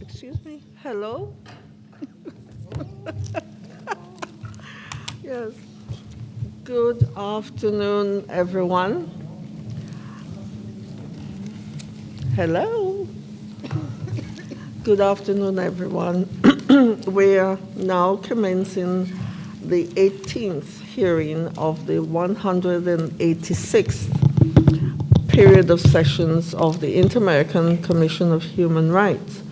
Excuse me, hello? Yes. Good afternoon, everyone. Hello. Good afternoon, everyone. We are now commencing the 18th hearing of the 186th period of sessions of the Inter-American Commission of Human Rights.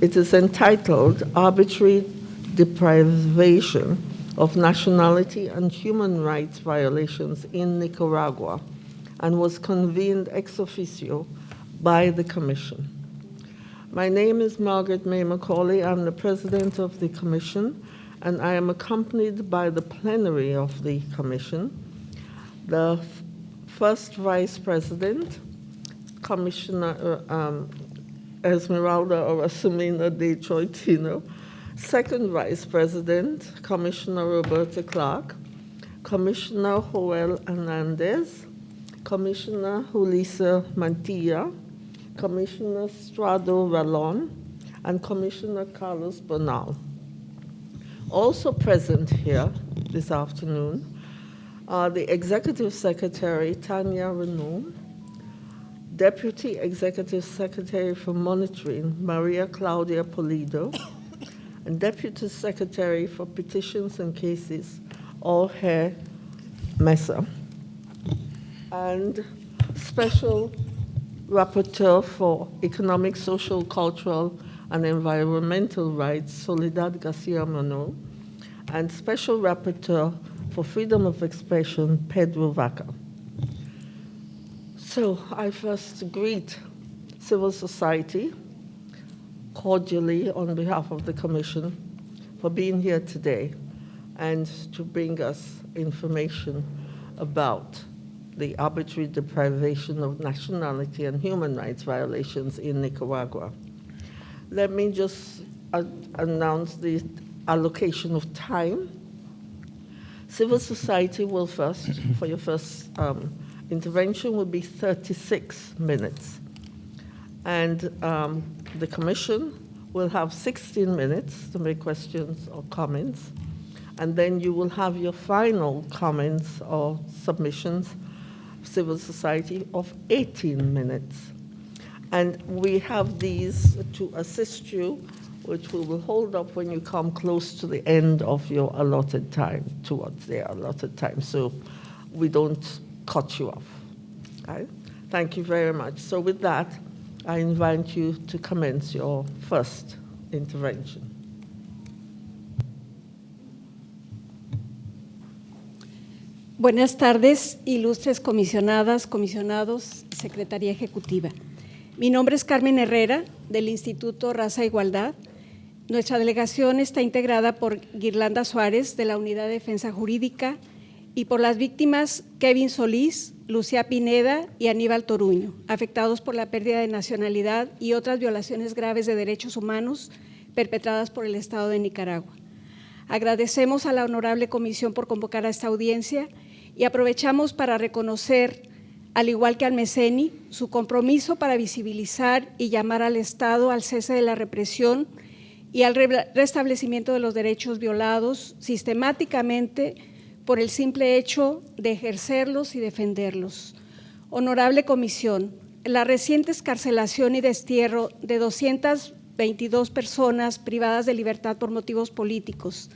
It is entitled Arbitrary Deprivation of Nationality and Human Rights Violations in Nicaragua and was convened ex officio by the Commission. My name is Margaret May Macaulay. I'm the president of the Commission, and I am accompanied by the plenary of the Commission, the first vice president, Commissioner uh, um, Esmeralda Orasumina de Troitino, second vice president, Commissioner Roberta Clark, Commissioner Joel Hernandez, Commissioner Julissa Mantilla, Commissioner Strado Rallon, and Commissioner Carlos Bonal. Also present here this afternoon are the Executive Secretary Tanya Renaud, Deputy Executive Secretary for Monitoring Maria Claudia Polido, and Deputy Secretary for Petitions and Cases Jorge Mesa, and Special Rapporteur for Economic, Social, Cultural, and Environmental Rights, Soledad Garcia Mano, and Special Rapporteur for Freedom of Expression, Pedro Vaca. So I first greet civil society cordially on behalf of the Commission for being here today and to bring us information about the arbitrary deprivation of nationality and human rights violations in Nicaragua. Let me just announce the allocation of time. Civil society will first, for your first um, intervention, will be 36 minutes. And um, the commission will have 16 minutes to make questions or comments. And then you will have your final comments or submissions, civil society, of 18 minutes. And we have these to assist you, which we will hold up when you come close to the end of your allotted time, towards their allotted time, so we don't cut you off. Okay? Thank you very much. So with that, I invite you to commence your first intervention. Buenas tardes, ilustres comisionadas, comisionados, Secretaría Ejecutiva. Mi nombre es Carmen Herrera, del Instituto Raza Igualdad. Nuestra delegación está integrada por Guirlanda Suárez, de la Unidad de Defensa Jurídica, y por las víctimas Kevin Solís, Lucía Pineda y Aníbal Toruño, afectados por la pérdida de nacionalidad y otras violaciones graves de derechos humanos perpetradas por el Estado de Nicaragua. Agradecemos a la Honorable Comisión por convocar a esta audiencia y aprovechamos para reconocer, al igual que al MECENI, su compromiso para visibilizar y llamar al Estado al cese de la represión y al restablecimiento de los derechos violados sistemáticamente por el simple hecho de ejercerlos y defenderlos. Honorable Comisión, la reciente escarcelación y destierro de 222 personas privadas de libertad por motivos políticos,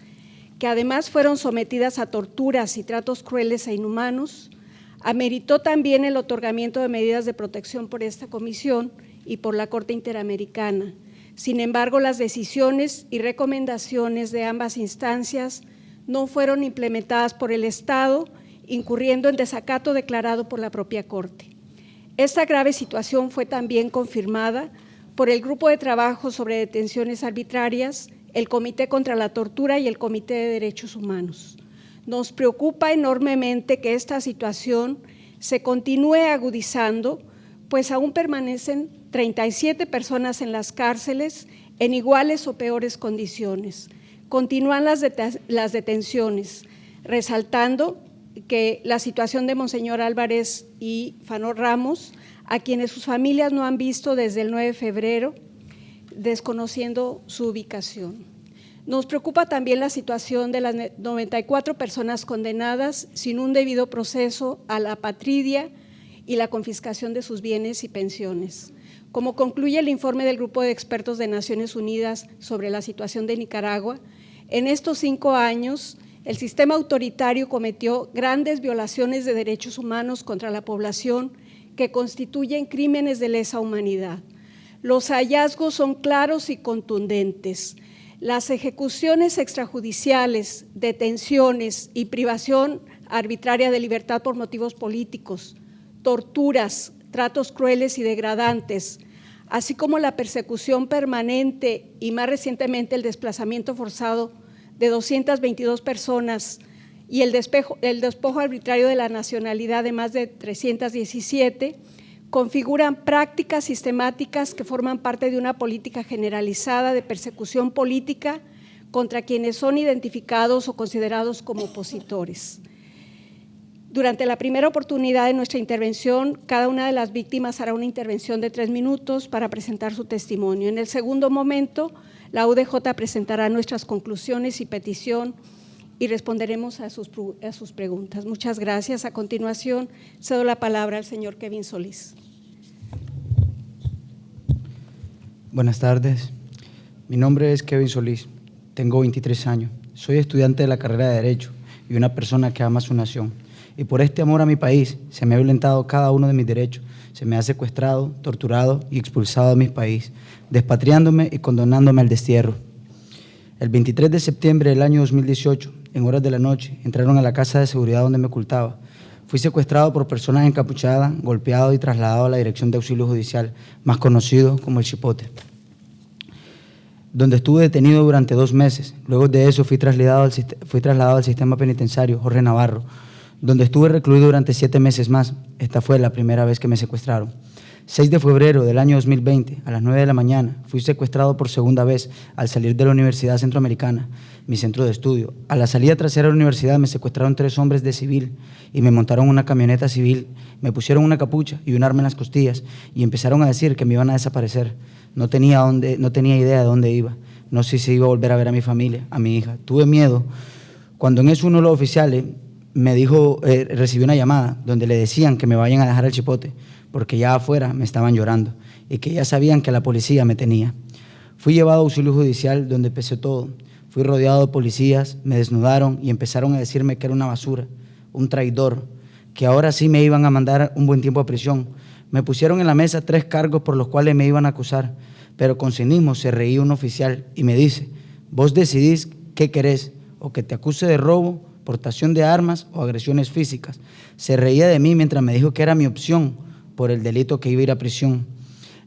que además fueron sometidas a torturas y tratos crueles e inhumanos, ameritó también el otorgamiento de medidas de protección por esta comisión y por la Corte Interamericana. Sin embargo, las decisiones y recomendaciones de ambas instancias no fueron implementadas por el Estado, incurriendo en desacato declarado por la propia Corte. Esta grave situación fue también confirmada por el Grupo de Trabajo sobre Detenciones Arbitrarias, el Comité contra la Tortura y el Comité de Derechos Humanos. Nos preocupa enormemente que esta situación se continúe agudizando, pues aún permanecen 37 personas en las cárceles en iguales o peores condiciones. Continúan las, det las detenciones, resaltando que la situación de Monseñor Álvarez y Fano Ramos, a quienes sus familias no han visto desde el 9 de febrero, desconociendo su ubicación. Nos preocupa también la situación de las 94 personas condenadas sin un debido proceso a la patridia y la confiscación de sus bienes y pensiones. Como concluye el informe del Grupo de Expertos de Naciones Unidas sobre la situación de Nicaragua, en estos cinco años el sistema autoritario cometió grandes violaciones de derechos humanos contra la población que constituyen crímenes de lesa humanidad. Los hallazgos son claros y contundentes. Las ejecuciones extrajudiciales, detenciones y privación arbitraria de libertad por motivos políticos, torturas, tratos crueles y degradantes, así como la persecución permanente y más recientemente el desplazamiento forzado de 222 personas y el, despojo arbitrario de la nacionalidad de más de 317, configuran prácticas sistemáticas que forman parte de una política generalizada de persecución política contra quienes son identificados o considerados como opositores. Durante la primera oportunidad de nuestra intervención, cada una de las víctimas hará una intervención de tres minutos para presentar su testimonio. En el segundo momento, la UDJ presentará nuestras conclusiones y petición y responderemos a sus, a sus preguntas. Muchas gracias. A continuación, cedo la palabra al señor Kevin Solís. Buenas tardes. Mi nombre es Kevin Solís. Tengo 23 años. Soy estudiante de la carrera de Derecho y una persona que ama su nación. Y por este amor a mi país se me ha violentado cada uno de mis derechos. Se me ha secuestrado, torturado y expulsado de mi país, despatriándome y condonándome al destierro. El 23 de septiembre del año 2018, en horas de la noche, entraron a la casa de seguridad donde me ocultaba. Fui secuestrado por personas encapuchadas, golpeado y trasladado a la Dirección de Auxilio Judicial, más conocido como el Chipote, donde estuve detenido durante dos meses. Luego de eso fui trasladado al, fui trasladado al sistema penitenciario Jorge Navarro, donde estuve recluido durante siete meses más. Esta fue la primera vez que me secuestraron. 6 de febrero del año 2020, a las 9 de la mañana, fui secuestrado por segunda vez al salir de la Universidad Centroamericana, mi centro de estudio. A la salida trasera de la universidad me secuestraron tres hombres de civil y me montaron una camioneta civil, me pusieron una capucha y un arma en las costillas y empezaron a decir que me iban a desaparecer. No tenía, dónde, no tenía idea de dónde iba. No sé si iba a volver a ver a mi familia, a mi hija. Tuve miedo. Cuando en eso uno de los oficiales me dijo, eh, recibí una llamada donde le decían que me vayan a dejar el chipote porque ya afuera me estaban llorando y que ya sabían que la policía me tenía. Fui llevado a auxilio judicial donde empecé todo. Fui rodeado de policías, me desnudaron y empezaron a decirme que era una basura, un traidor, que ahora sí me iban a mandar un buen tiempo a prisión. Me pusieron en la mesa tres cargos por los cuales me iban a acusar, pero con cinismo se reía un oficial y me dice, vos decidís qué querés, o que te acuse de robo, portación de armas o agresiones físicas. Se reía de mí mientras me dijo que era mi opción, por el delito que iba a ir a prisión.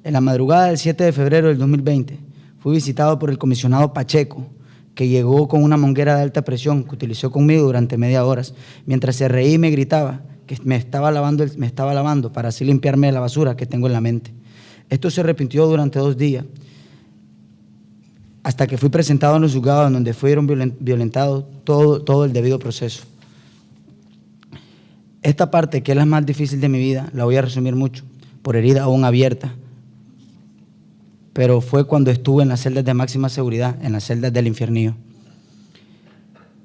En la madrugada del 7 de febrero del 2020 fui visitado por el comisionado Pacheco, que llegó con una monguera de alta presión que utilizó conmigo durante media hora, mientras se reía y me gritaba que me estaba, lavando me estaba lavando para así limpiarme de la basura que tengo en la mente. Esto se repitió durante dos días, hasta que fui presentado en los juzgados donde fueron violentados todo, todo el debido proceso. Esta parte, que es la más difícil de mi vida, la voy a resumir mucho, por herida aún abierta. Pero fue cuando estuve en las celdas de máxima seguridad, en las celdas del infiernío.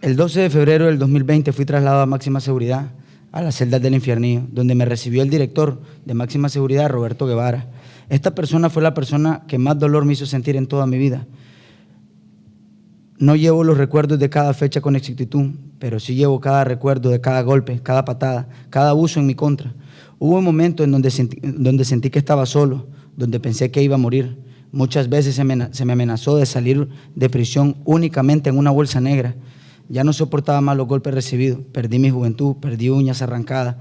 El 12 de febrero del 2020 fui trasladado a máxima seguridad, a las celdas del infiernío, donde me recibió el director de máxima seguridad, Roberto Guevara. Esta persona fue la persona que más dolor me hizo sentir en toda mi vida. No llevo los recuerdos de cada fecha con exactitud, pero sí llevo cada recuerdo de cada golpe, cada patada, cada abuso en mi contra. Hubo un momento en donde sentí, donde sentí que estaba solo, donde pensé que iba a morir. Muchas veces se me, se me amenazó de salir de prisión únicamente en una bolsa negra. Ya no soportaba más los golpes recibidos. Perdí mi juventud, perdí uñas arrancadas,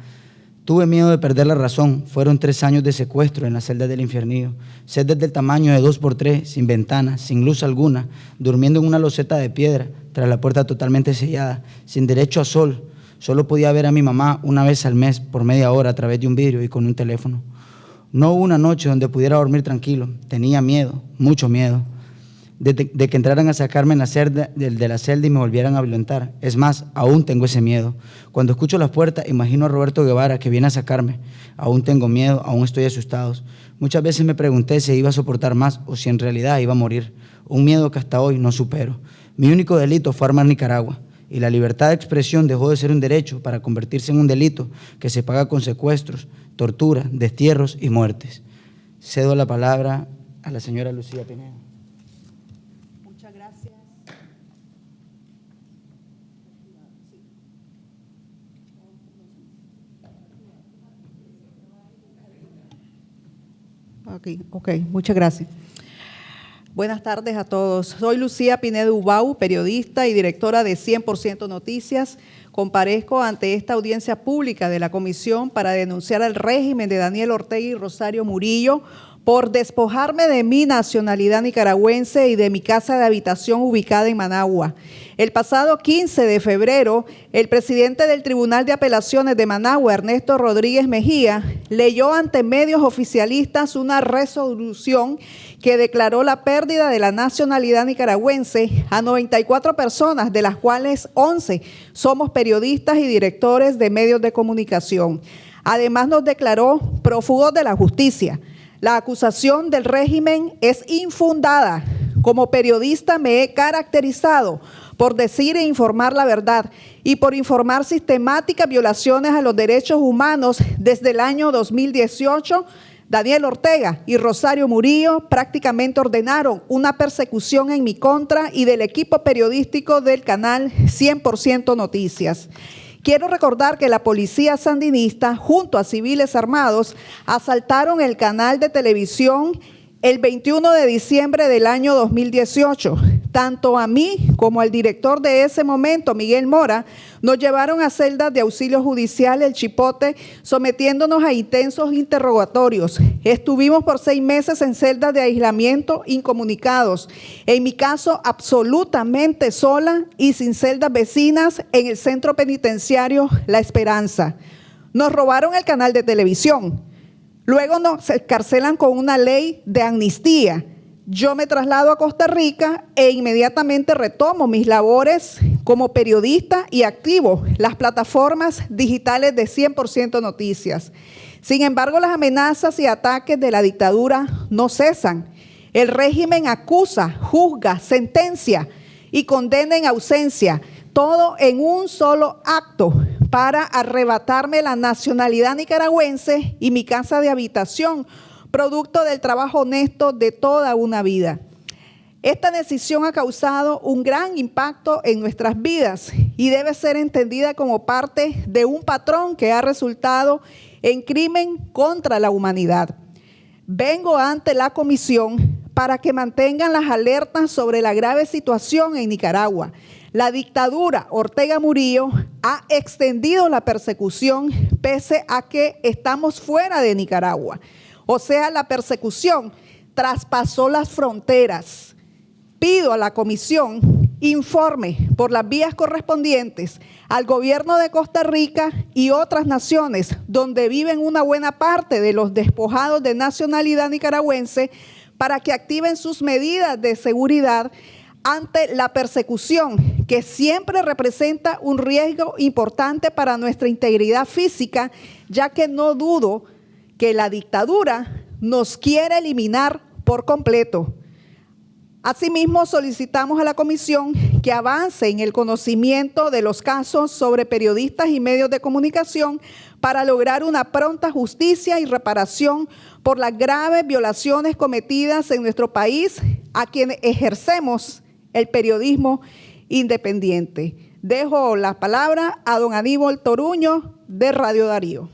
Tuve miedo de perder la razón. Fueron tres años de secuestro en la celda del infierno. Celdas del tamaño de dos por tres, sin ventanas, sin luz alguna, durmiendo en una loseta de piedra, tras la puerta totalmente sellada, sin derecho a sol. Solo podía ver a mi mamá una vez al mes, por media hora, a través de un vidrio y con un teléfono. No hubo una noche donde pudiera dormir tranquilo. Tenía miedo, mucho miedo. De, que entraran a sacarme en la celda, de, de la celda y me volvieran a violentar. Es más, aún tengo ese miedo. Cuando escucho las puertas, imagino a Roberto Guevara que viene a sacarme. Aún tengo miedo, aún estoy asustado. Muchas veces me pregunté si iba a soportar más o si en realidad iba a morir. Un miedo que hasta hoy no supero. Mi único delito fue armar Nicaragua y la libertad de expresión dejó de ser un derecho para convertirse en un delito que se paga con secuestros, tortura, destierros y muertes. Cedo la palabra a la señora Lucía Pineda. Ok, ok, muchas gracias. Buenas tardes a todos. Soy Lucía Pinedo Ubau, periodista y directora de 100% Noticias. Comparezco ante esta audiencia pública de la Comisión para denunciar el régimen de Daniel Ortega y Rosario Murillo por despojarme de mi nacionalidad nicaragüense y de mi casa de habitación ubicada en Managua. El pasado 15 de febrero, el presidente del Tribunal de Apelaciones de Managua, Ernesto Rodríguez Mejía, leyó ante medios oficialistas una resolución que declaró la pérdida de la nacionalidad nicaragüense a 94 personas, de las cuales 11 somos periodistas y directores de medios de comunicación. Además nos declaró prófugos de la justicia. La acusación del régimen es infundada. Como periodista me he caracterizado por decir e informar la verdad y por informar sistemáticas violaciones a los derechos humanos desde el año 2018. Daniel Ortega y Rosario Murillo prácticamente ordenaron una persecución en mi contra y del equipo periodístico del canal 100% Noticias. Quiero recordar que la policía sandinista, junto a civiles armados, asaltaron el canal de televisión el 21 de diciembre del año 2018. Tanto a mí como al director de ese momento, Miguel Mora, nos llevaron a celdas de auxilio judicial El Chipote, sometiéndonos a intensos interrogatorios. Estuvimos por seis meses en celdas de aislamiento incomunicados. En mi caso, absolutamente sola y sin celdas vecinas en el centro penitenciario La Esperanza. Nos robaron el canal de televisión. Luego nos encarcelan con una ley de amnistía. Yo me traslado a Costa Rica e inmediatamente retomo mis labores como periodista y activo las plataformas digitales de 100% Noticias. Sin embargo, las amenazas y ataques de la dictadura no cesan. El régimen acusa, juzga, sentencia y condena en ausencia, todo en un solo acto para arrebatarme la nacionalidad nicaragüense y mi casa de habitación, producto del trabajo honesto de toda una vida. Esta decisión ha causado un gran impacto en nuestras vidas y debe ser entendida como parte de un patrón que ha resultado en crimen contra la humanidad. Vengo ante la comisión para que mantengan las alertas sobre la grave situación en Nicaragua. La dictadura Ortega Murillo ha extendido la persecución pese a que estamos fuera de Nicaragua. O sea, la persecución traspasó las fronteras. Pido a la comisión informe por las vías correspondientes al gobierno de Costa Rica y otras naciones donde viven una buena parte de los despojados de nacionalidad nicaragüense para que activen sus medidas de seguridad ante la persecución, que siempre representa un riesgo importante para nuestra integridad física, ya que no dudo que la dictadura nos quiere eliminar por completo. Asimismo, solicitamos a la comisión que avance en el conocimiento de los casos sobre periodistas y medios de comunicación para lograr una pronta justicia y reparación por las graves violaciones cometidas en nuestro país a quienes ejercemos el periodismo independiente. Dejo la palabra a don Aníbal Toruño de Radio Darío.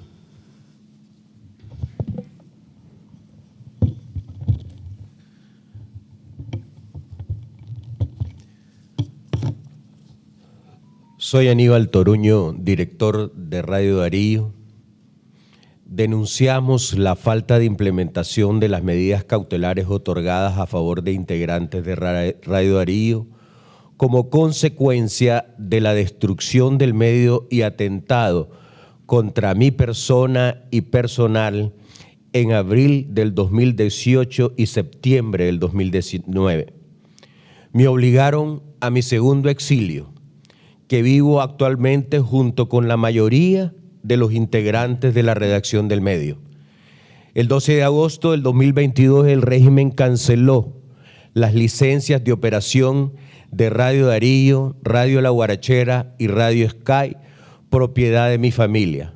Soy Aníbal Toruño, director de Radio Darío. Denunciamos la falta de implementación de las medidas cautelares otorgadas a favor de integrantes de Radio Darío como consecuencia de la destrucción del medio y atentado contra mi persona y personal en abril del 2018 y septiembre del 2019. me obligaron a mi segundo exilio, que vivo actualmente junto con la mayoría de los integrantes de la redacción del medio. El 12 de agosto del 2022 el régimen canceló las licencias de operación de Radio Darío, Radio La Guarachera y Radio Sky, propiedad de mi familia,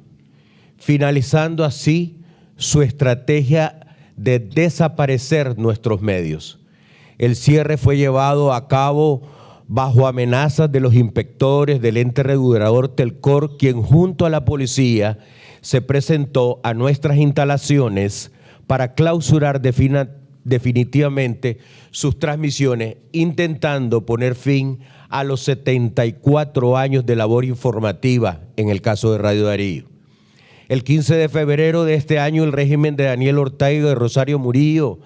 finalizando así su estrategia de desaparecer nuestros medios. El cierre fue llevado a cabo bajo amenazas de los inspectores del ente regulador Telcor, quien junto a la policía se presentó a nuestras instalaciones para clausurar definitivamente sus transmisiones, intentando poner fin a los 74 años de labor informativa en el caso de Radio Darío. El 15 de febrero de este año, el régimen de Daniel Ortega y de Rosario Murillo,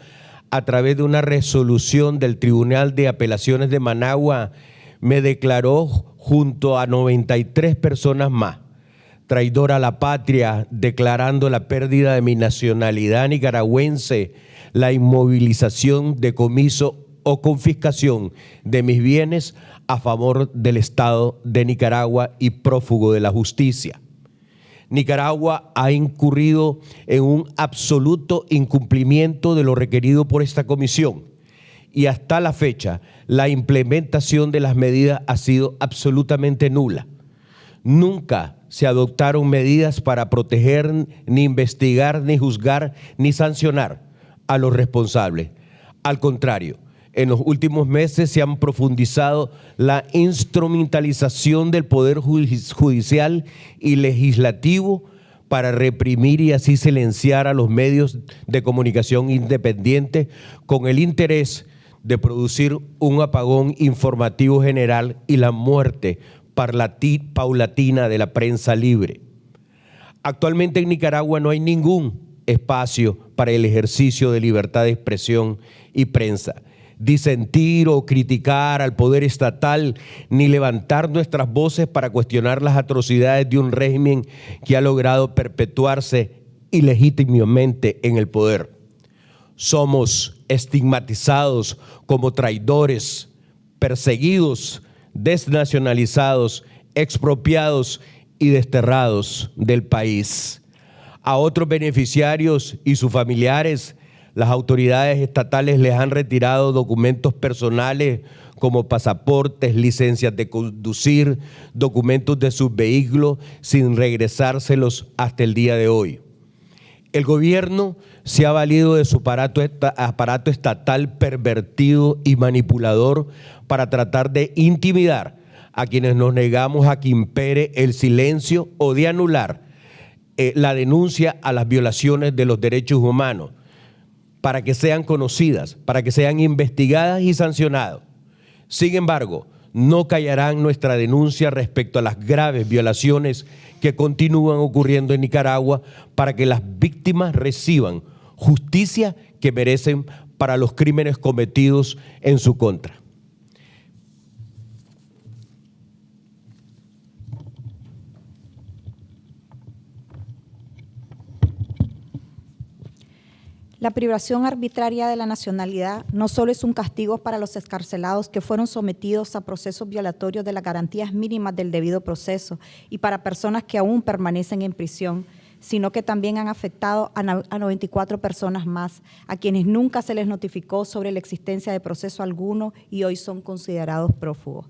a través de una resolución del Tribunal de Apelaciones de Managua, me declaró junto a 93 personas más traidora a la patria, declarando la pérdida de mi nacionalidad nicaragüense, la inmovilización, decomiso o confiscación de mis bienes a favor del Estado de Nicaragua y prófugo de la justicia. Nicaragua ha incurrido en un absoluto incumplimiento de lo requerido por esta comisión y hasta la fecha la implementación de las medidas ha sido absolutamente nula. Nunca se adoptaron medidas para proteger, ni investigar, ni juzgar, ni sancionar a los responsables. Al contrario, en los últimos meses se han profundizado la instrumentalización del Poder Judicial y Legislativo para reprimir y así silenciar a los medios de comunicación independientes con el interés de producir un apagón informativo general y la muerte paulatina de la prensa libre. Actualmente en Nicaragua no hay ningún espacio para el ejercicio de libertad de expresión y prensa disentir o criticar al poder estatal, ni levantar nuestras voces para cuestionar las atrocidades de un régimen que ha logrado perpetuarse ilegítimamente en el poder. Somos estigmatizados como traidores, perseguidos, desnacionalizados, expropiados y desterrados del país. A otros beneficiarios y sus familiares las autoridades estatales les han retirado documentos personales como pasaportes, licencias de conducir, documentos de sus vehículos sin regresárselos hasta el día de hoy. El gobierno se ha valido de su aparato, estatal pervertido y manipulador para tratar de intimidar a quienes nos negamos a que impere el silencio o de anular eh, la denuncia a las violaciones de los derechos humanos para que sean conocidas, para que sean investigadas y sancionadas. Sin embargo, no callarán nuestra denuncia respecto a las graves violaciones que continúan ocurriendo en Nicaragua para que las víctimas reciban justicia que merecen para los crímenes cometidos en su contra. La privación arbitraria de la nacionalidad no solo es un castigo para los escarcelados que fueron sometidos a procesos violatorios de las garantías mínimas del debido proceso y para personas que aún permanecen en prisión, sino que también han afectado a 94 personas más, a quienes nunca se les notificó sobre la existencia de proceso alguno y hoy son considerados prófugos.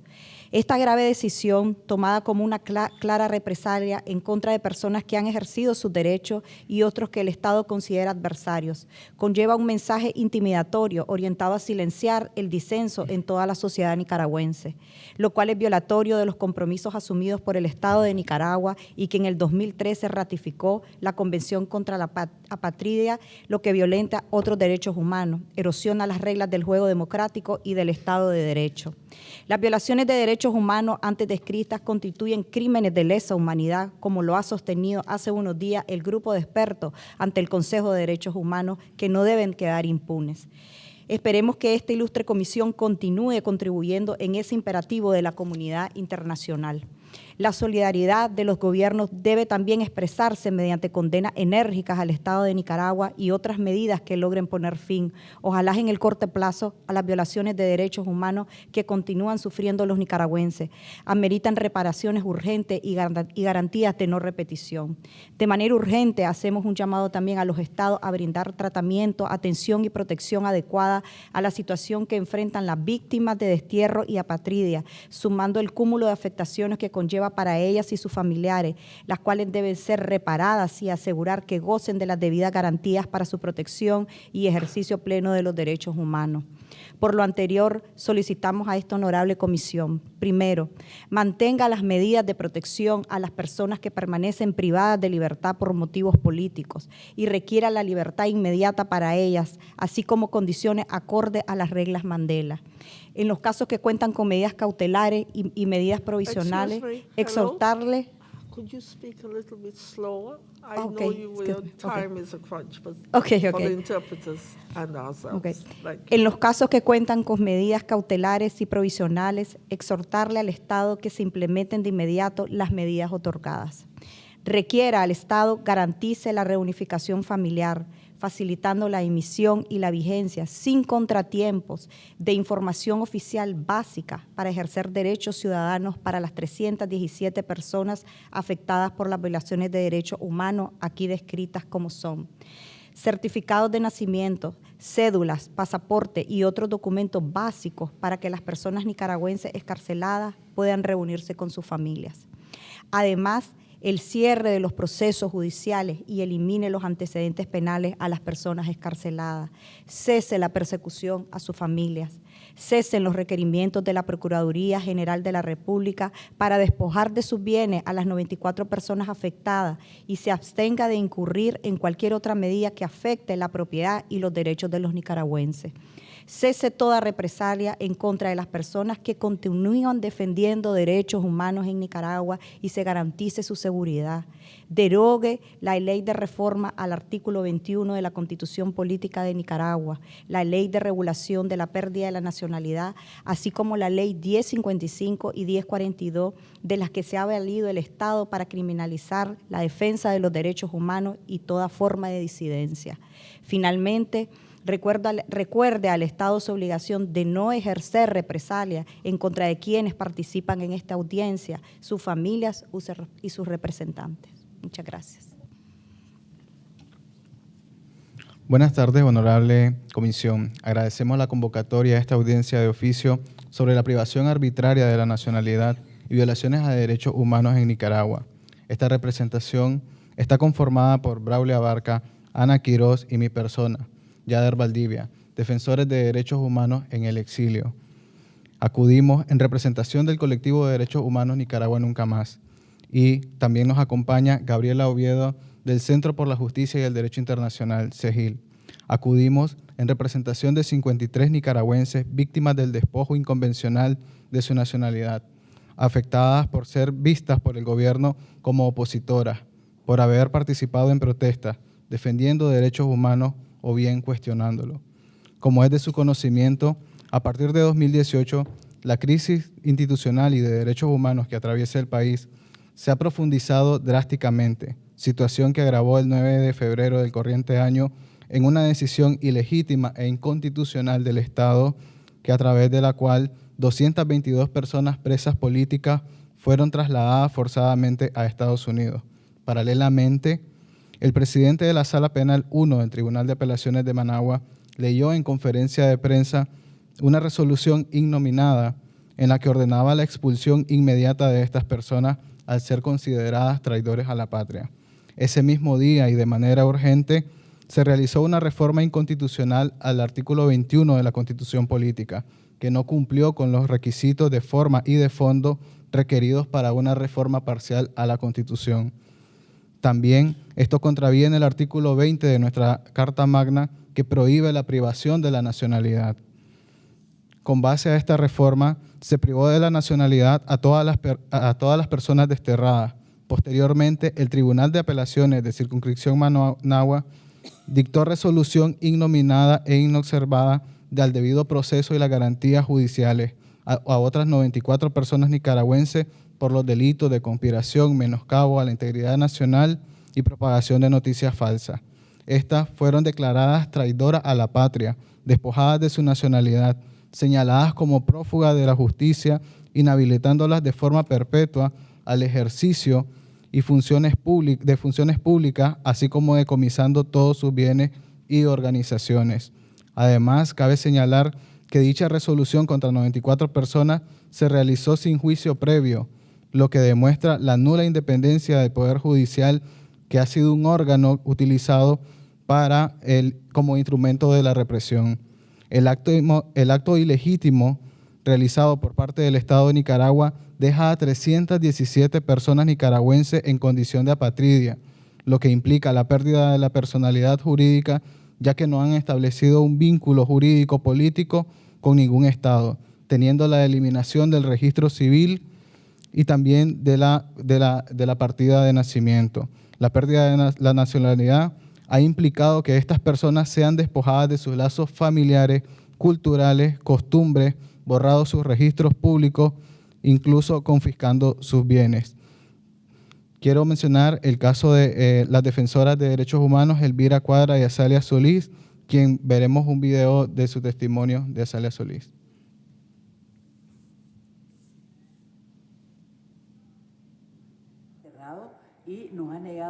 Esta grave decisión, tomada como una clara represalia en contra de personas que han ejercido sus derechos y otros que el Estado considera adversarios, conlleva un mensaje intimidatorio orientado a silenciar el disenso en toda la sociedad nicaragüense, lo cual es violatorio de los compromisos asumidos por el Estado de Nicaragua y que en el 2013 ratificó la Convención contra la Apatria, lo que violenta otros derechos humanos, erosiona las reglas del juego democrático y del Estado de Derecho. Las violaciones de derechos humanos antes descritas constituyen crímenes de lesa humanidad, como lo ha sostenido hace unos días el grupo de expertos ante el Consejo de Derechos Humanos, que no deben quedar impunes. Esperemos que esta ilustre comisión continúe contribuyendo en ese imperativo de la comunidad internacional. La solidaridad de los gobiernos debe también expresarse mediante condenas enérgicas al Estado de Nicaragua y otras medidas que logren poner fin, ojalá en el corto plazo, a las violaciones de derechos humanos que continúan sufriendo los nicaragüenses. Ameritan reparaciones urgentes y garantías de no repetición. De manera urgente, hacemos un llamado también a los estados a brindar tratamiento, atención y protección adecuada a la situación que enfrentan las víctimas de destierro y apatridia, sumando el cúmulo de afectaciones que conlleva para ellas y sus familiares, las cuales deben ser reparadas y asegurar que gocen de las debidas garantías para su protección y ejercicio pleno de los derechos humanos. Por lo anterior, solicitamos a esta honorable comisión, primero, mantenga las medidas de protección a las personas que permanecen privadas de libertad por motivos políticos y requiera la libertad inmediata para ellas, así como condiciones acorde a las reglas Mandela. En los casos que cuentan con medidas cautelares y, y medidas provisionales, Excuse me, hello? exhortarle Could you speak a little bit slower? I know okay, you, okay. time is a crunch, but Okay, for the okay. interpreters and ourselves. En los casos que cuentan con medidas cautelares y provisionales, exhortarle al Estado que se implementen de inmediato las medidas otorgadas. Requiera al Estado garantice la reunificación familiar, facilitando la emisión y la vigencia sin contratiempos de información oficial básica para ejercer derechos ciudadanos para las 317 personas afectadas por las violaciones de derechos humanos aquí descritas como son certificados de nacimiento, cédulas, pasaporte y otros documentos básicos para que las personas nicaragüenses escarceladas puedan reunirse con sus familias. Además, el cierre de los procesos judiciales y elimine los antecedentes penales a las personas escarceladas. Cese la persecución a sus familias. Cesen los requerimientos de la Procuraduría General de la República para despojar de sus bienes a las 94 personas afectadas y se abstenga de incurrir en cualquier otra medida que afecte la propiedad y los derechos de los nicaragüenses. Cese toda represalia en contra de las personas que continúan defendiendo derechos humanos en Nicaragua y se garantice su seguridad. Derogue la ley de reforma al artículo 21 de la Constitución Política de Nicaragua, la ley de regulación de la pérdida de la nacionalidad, así como la ley 1055 y 1042 de las que se ha valido el Estado para criminalizar la defensa de los derechos humanos y toda forma de disidencia. Finalmente, Recuerda, recuerde al Estado su obligación de no ejercer represalia en contra de quienes participan en esta audiencia, sus familias y sus representantes. Muchas gracias. Buenas tardes, honorable comisión. Agradecemos la convocatoria a esta audiencia de oficio sobre la privación arbitraria de la nacionalidad y violaciones a derechos humanos en Nicaragua. Esta representación está conformada por Braulio Abarca, Ana Quiroz y mi persona, Yader Valdivia, defensores de derechos humanos en el exilio. Acudimos en representación del colectivo de derechos humanos Nicaragua Nunca Más. Y también nos acompaña Gabriela Oviedo del Centro por la Justicia y el Derecho Internacional, CEGIL. Acudimos en representación de 53 nicaragüenses víctimas del despojo inconvencional de su nacionalidad, afectadas por ser vistas por el gobierno como opositoras, por haber participado en protestas, defendiendo derechos humanos o bien cuestionándolo. Como es de su conocimiento, a partir de 2018, la crisis institucional y de derechos humanos que atraviesa el país se ha profundizado drásticamente, situación que agravó el 9 de febrero del corriente año en una decisión ilegítima e inconstitucional del Estado, que a través de la cual 222 personas presas políticas fueron trasladadas forzadamente a Estados Unidos. Paralelamente, el presidente de la Sala Penal 1 del Tribunal de Apelaciones de Managua leyó en conferencia de prensa una resolución innominada en la que ordenaba la expulsión inmediata de estas personas al ser consideradas traidores a la patria. Ese mismo día y de manera urgente se realizó una reforma inconstitucional al artículo 21 de la Constitución Política, que no cumplió con los requisitos de forma y de fondo requeridos para una reforma parcial a la Constitución. También esto contraviene el artículo 20 de nuestra Carta Magna que prohíbe la privación de la nacionalidad. Con base a esta reforma, se privó de la nacionalidad a todas las, personas desterradas. Posteriormente, el Tribunal de Apelaciones de Circunscripción Managua dictó resolución innominada e inobservada del debido proceso y las garantías judiciales a, a otras 94 personas nicaragüenses por los delitos de conspiración, menoscabo a la integridad nacional y propagación de noticias falsas. Estas fueron declaradas traidoras a la patria, despojadas de su nacionalidad, señaladas como prófugas de la justicia, inhabilitándolas de forma perpetua al ejercicio y funciones de funciones públicas, así como decomisando todos sus bienes y organizaciones. Además, cabe señalar que dicha resolución contra 94 personas se realizó sin juicio previo, lo que demuestra la nula independencia del Poder Judicial, que ha sido un órgano utilizado para el, como instrumento de la represión. El acto, el acto ilegítimo realizado por parte del Estado de Nicaragua deja a 317 personas nicaragüenses en condición de apatridia, lo que implica la pérdida de la personalidad jurídica, ya que no han establecido un vínculo jurídico político con ningún Estado, teniendo la eliminación del registro civil y también de la, de la, de la partida de nacimiento. La pérdida de la nacionalidad ha implicado que estas personas sean despojadas de sus lazos familiares, culturales, costumbres, borrados sus registros públicos, incluso confiscando sus bienes. Quiero mencionar el caso de eh, las defensoras de derechos humanos Elvira Cuadra y Azalia Solís, quien veremos un video de su testimonio de Azalia Solís. y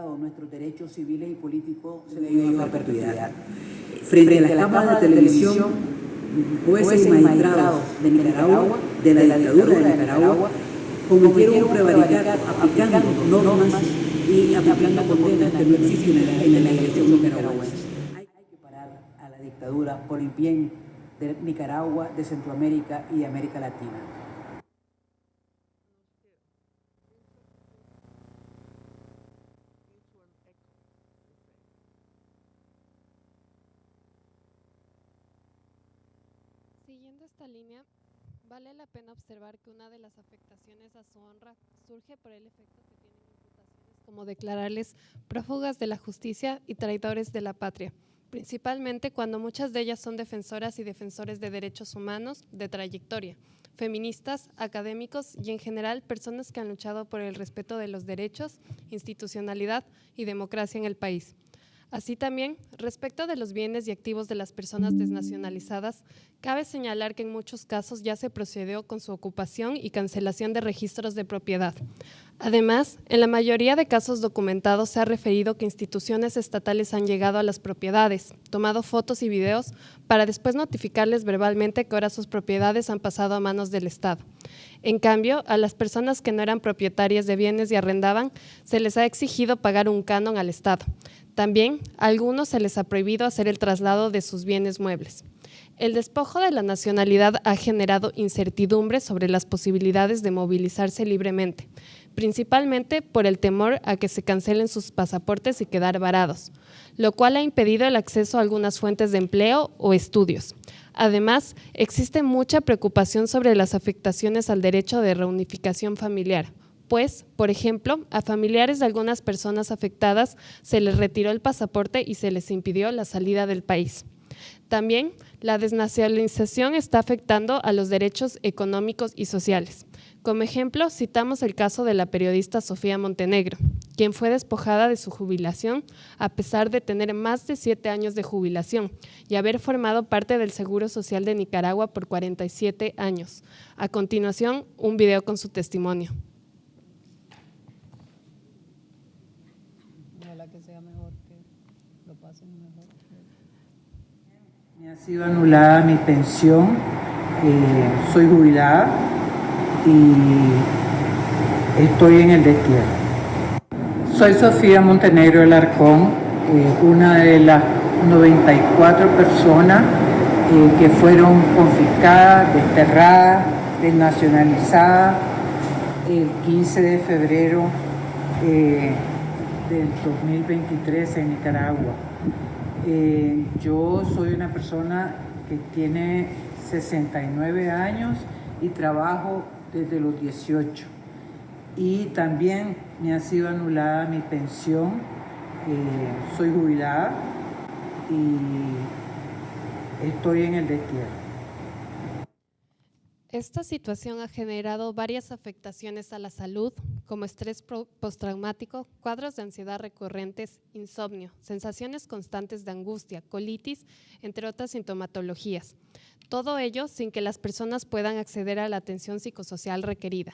nuestros derechos civiles y políticos debido a la perpetuidad. Frente a las cámaras de televisión, jueces y magistrados de Nicaragua, de la dictadura de Nicaragua, cometieron un prevaricato aplicando normas y aplicando condenas que no existen en la legislación nicaragüense. Hay que parar a la dictadura por el bien de Nicaragua, de Centroamérica y de América Latina. La pena observar que una de las afectaciones a su honra surge por el efecto que tienen imputaciones como declararles prófugas de la justicia y traidores de la patria, principalmente cuando muchas de ellas son defensoras y defensores de derechos humanos de trayectoria, feministas, académicos y en general personas que han luchado por el respeto de los derechos, institucionalidad y democracia en el país. Así también, respecto de los bienes y activos de las personas desnacionalizadas, cabe señalar que en muchos casos ya se procedió con su ocupación y cancelación de registros de propiedad. Además, en la mayoría de casos documentados se ha referido que instituciones estatales han llegado a las propiedades, tomado fotos y videos para después notificarles verbalmente que ahora sus propiedades han pasado a manos del Estado. En cambio, a las personas que no eran propietarias de bienes y arrendaban, se les ha exigido pagar un canon al Estado. También a algunos se les ha prohibido hacer el traslado de sus bienes muebles. El despojo de la nacionalidad ha generado incertidumbre sobre las posibilidades de movilizarse libremente, principalmente por el temor a que se cancelen sus pasaportes y quedar varados, lo cual ha impedido el acceso a algunas fuentes de empleo o estudios. Además, existe mucha preocupación sobre las afectaciones al derecho de reunificación familiar, pues, por ejemplo, a familiares de algunas personas afectadas se les retiró el pasaporte y se les impidió la salida del país. También, la desnacionalización está afectando a los derechos económicos y sociales. Como ejemplo, citamos el caso de la periodista Sofía Montenegro, quien fue despojada de su jubilación a pesar de tener más de siete años de jubilación y haber formado parte del Seguro Social de Nicaragua por 47 años. A continuación, un video con su testimonio. Me ha sido anulada mi pensión, eh, soy jubilada y estoy en el destierro. Soy Sofía Montenegro del Arcón, eh, una de las 94 personas eh, que fueron confiscadas, desterradas, desnacionalizadas el 15 de febrero del 2023 en Nicaragua. Eh, yo soy una persona que tiene 69 años y trabajo desde los 18. Y también me ha sido anulada mi pensión. Eh, soy jubilada y estoy en el destierro. Esta situación ha generado varias afectaciones a la salud, como estrés postraumático, cuadros de ansiedad recurrentes, insomnio, sensaciones constantes de angustia, colitis, entre otras sintomatologías. Todo ello sin que las personas puedan acceder a la atención psicosocial requerida.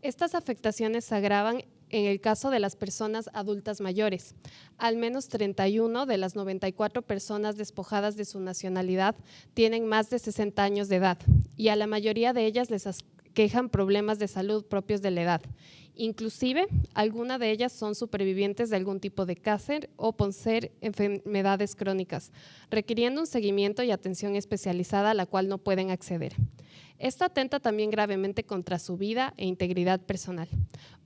Estas afectaciones agravan en el caso de las personas adultas mayores. Al menos 31 de las 94 personas despojadas de su nacionalidad tienen más de 60 años de edad y a la mayoría de ellas les quejan problemas de salud propios de la edad. Inclusive, algunas de ellas son supervivientes de algún tipo de cáncer o poseer enfermedades crónicas, requiriendo un seguimiento y atención especializada a la cual no pueden acceder. Esto atenta también gravemente contra su vida e integridad personal.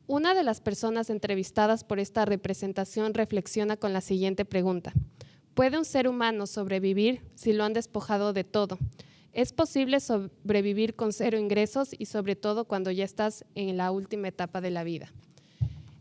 Una de las personas entrevistadas por esta representación reflexiona con la siguiente pregunta. ¿Puede un ser humano sobrevivir si lo han despojado de todo? ¿Es posible sobrevivir con cero ingresos y sobre todo cuando ya estás en la última etapa de la vida?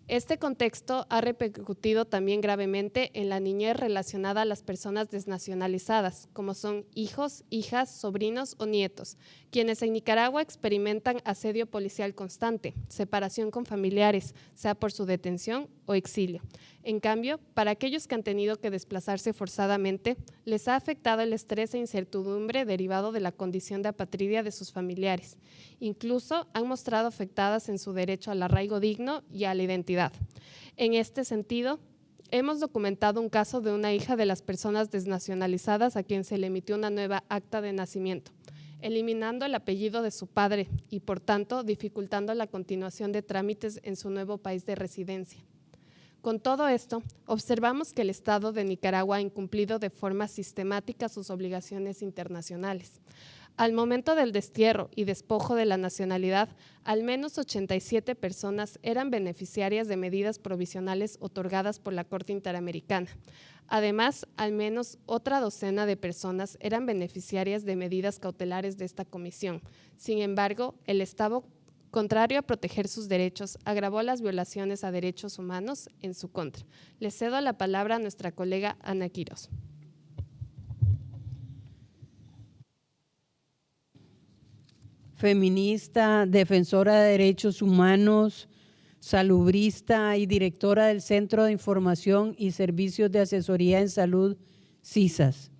Este contexto ha repercutido también gravemente en la niñez relacionada a las personas desnacionalizadas, como son hijos, hijas, sobrinos o nietos, quienes en Nicaragua experimentan asedio policial constante, separación con familiares, sea por su detención o exilio. En cambio, para aquellos que han tenido que desplazarse forzadamente, les ha afectado el estrés e incertidumbre derivado de la condición de apatridia de sus familiares. Incluso han mostrado afectadas en su derecho al arraigo digno y a la identidad. En este sentido, hemos documentado un caso de una hija de las personas desnacionalizadas a quien se le emitió una nueva acta de nacimiento eliminando el apellido de su padre y, por tanto, dificultando la continuación de trámites en su nuevo país de residencia. Con todo esto, observamos que el Estado de Nicaragua ha incumplido de forma sistemática sus obligaciones internacionales. Al momento del destierro y despojo de la nacionalidad, al menos 87 personas eran beneficiarias de medidas provisionales otorgadas por la Corte Interamericana. Además, al menos otra docena de personas eran beneficiarias de medidas cautelares de esta comisión. Sin embargo, el Estado, contrario a proteger sus derechos, agravó las violaciones a derechos humanos en su contra. Le cedo la palabra a nuestra colega Ana Quiroz. feminista, defensora de derechos humanos, salubrista y directora del Centro de Información y Servicios de Asesoría en Salud, CISAS.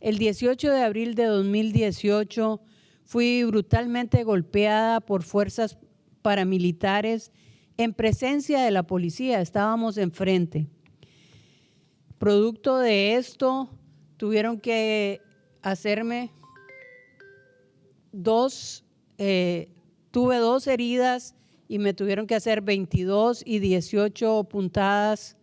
El 18 de abril de 2018 fui brutalmente golpeada por fuerzas paramilitares en presencia de la policía, estábamos enfrente. Producto de esto, tuvieron que hacerme dos eh, tuve dos heridas y me tuvieron que hacer 22 y 18 puntadas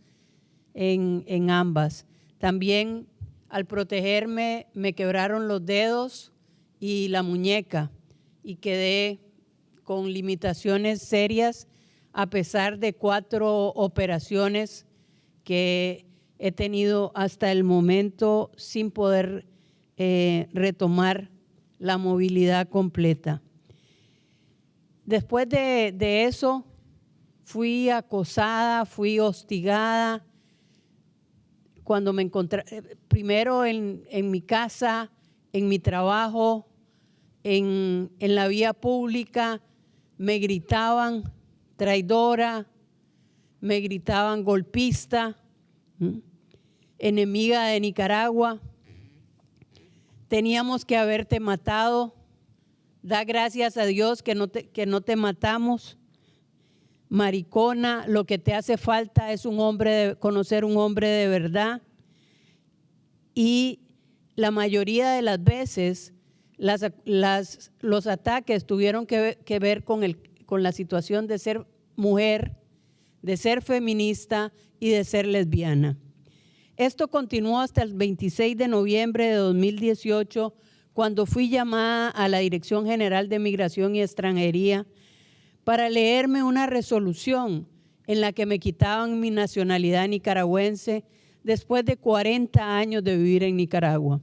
en, en ambas. También al protegerme me quebraron los dedos y la muñeca y quedé con limitaciones serias a pesar de cuatro operaciones que he tenido hasta el momento sin poder eh, retomar la movilidad completa. Después de, de, eso, fui acosada, fui hostigada. Cuando me encontré, primero en, en mi casa, en mi trabajo, en, en, la vía pública, me gritaban traidora, me gritaban golpista, enemiga de Nicaragua teníamos que haberte matado. Da gracias a Dios que no te, que no te matamos. Maricona, lo que te hace falta es un hombre de, conocer un hombre de verdad. Y la mayoría de las veces las, los ataques tuvieron que, ver con, con la situación de ser mujer, de ser feminista y de ser lesbiana. Esto continuó hasta el 26 de noviembre de 2018, cuando fui llamada a la Dirección General de Migración y Extranjería para leerme una resolución en la que me quitaban mi nacionalidad nicaragüense después de 40 años de vivir en Nicaragua.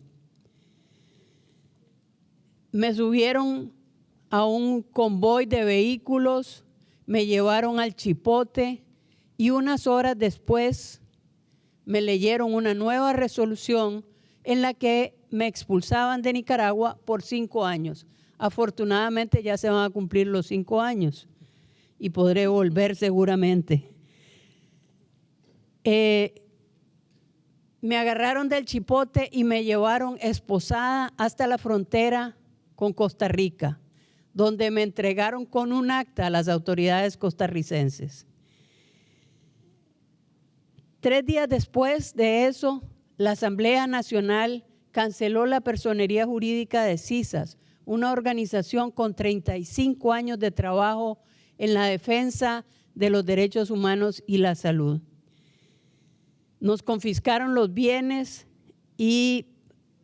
Me subieron a un convoy de vehículos, me llevaron al Chipote y unas horas después me leyeron una nueva resolución en la que me expulsaban de Nicaragua por cinco años. Afortunadamente ya se van a cumplir los cinco años y podré volver seguramente. Eh, me agarraron del chipote y me llevaron esposada hasta la frontera con Costa Rica, donde me entregaron con un acta a las autoridades costarricenses. Tres días después de eso, la Asamblea Nacional canceló la personería jurídica de CISAS, una organización con 35 años de trabajo en la defensa de los derechos humanos y la salud. Nos confiscaron los bienes y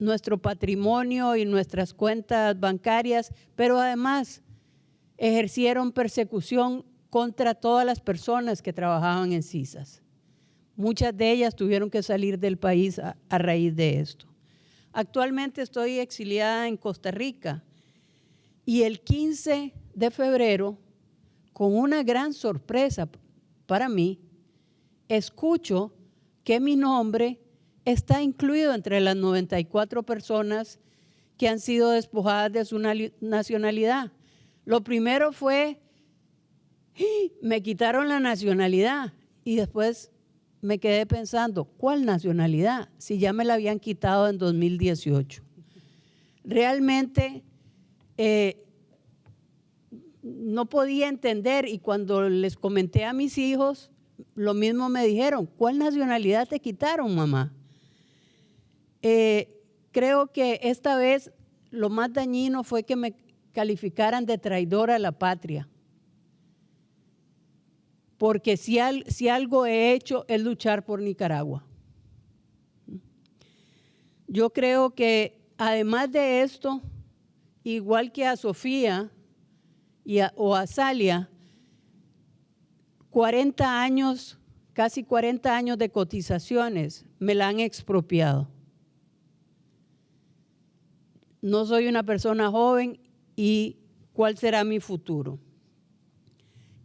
nuestro patrimonio y nuestras cuentas bancarias, pero además ejercieron persecución contra todas las personas que trabajaban en CISAS. Muchas de ellas tuvieron que salir del país a, a raíz de esto. Actualmente estoy exiliada en Costa Rica y el 15 de febrero, con una gran sorpresa para mí, escucho que mi nombre está incluido entre las 94 personas que han sido despojadas de su nacionalidad. Lo primero fue, me quitaron la nacionalidad y después me quedé pensando, ¿cuál nacionalidad? Si ya me la habían quitado en 2018. Realmente eh, no podía entender y cuando les comenté a mis hijos, lo mismo me dijeron, ¿cuál nacionalidad te quitaron, mamá? Eh, creo que esta vez lo más dañino fue que me calificaran de traidora a la patria. Porque si, algo he hecho es luchar por Nicaragua. Yo creo que además de esto, igual que a Sofía y o a Salia, 40 años, casi 40 años de cotizaciones me la han expropiado no soy una persona joven y cuál será mi futuro.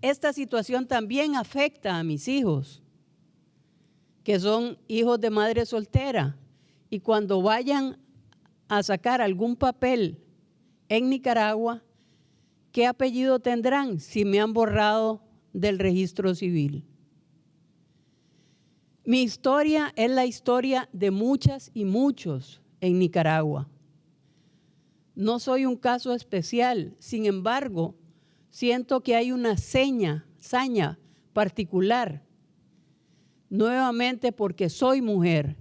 Esta situación también afecta a mis hijos, que son hijos de madre soltera, y cuando vayan a sacar algún papel en Nicaragua, ¿qué apellido tendrán si me han borrado del registro civil? Mi historia es la historia de muchas y muchos en Nicaragua. No soy un caso especial, sin embargo, siento que hay una seña, saña particular, nuevamente porque soy mujer,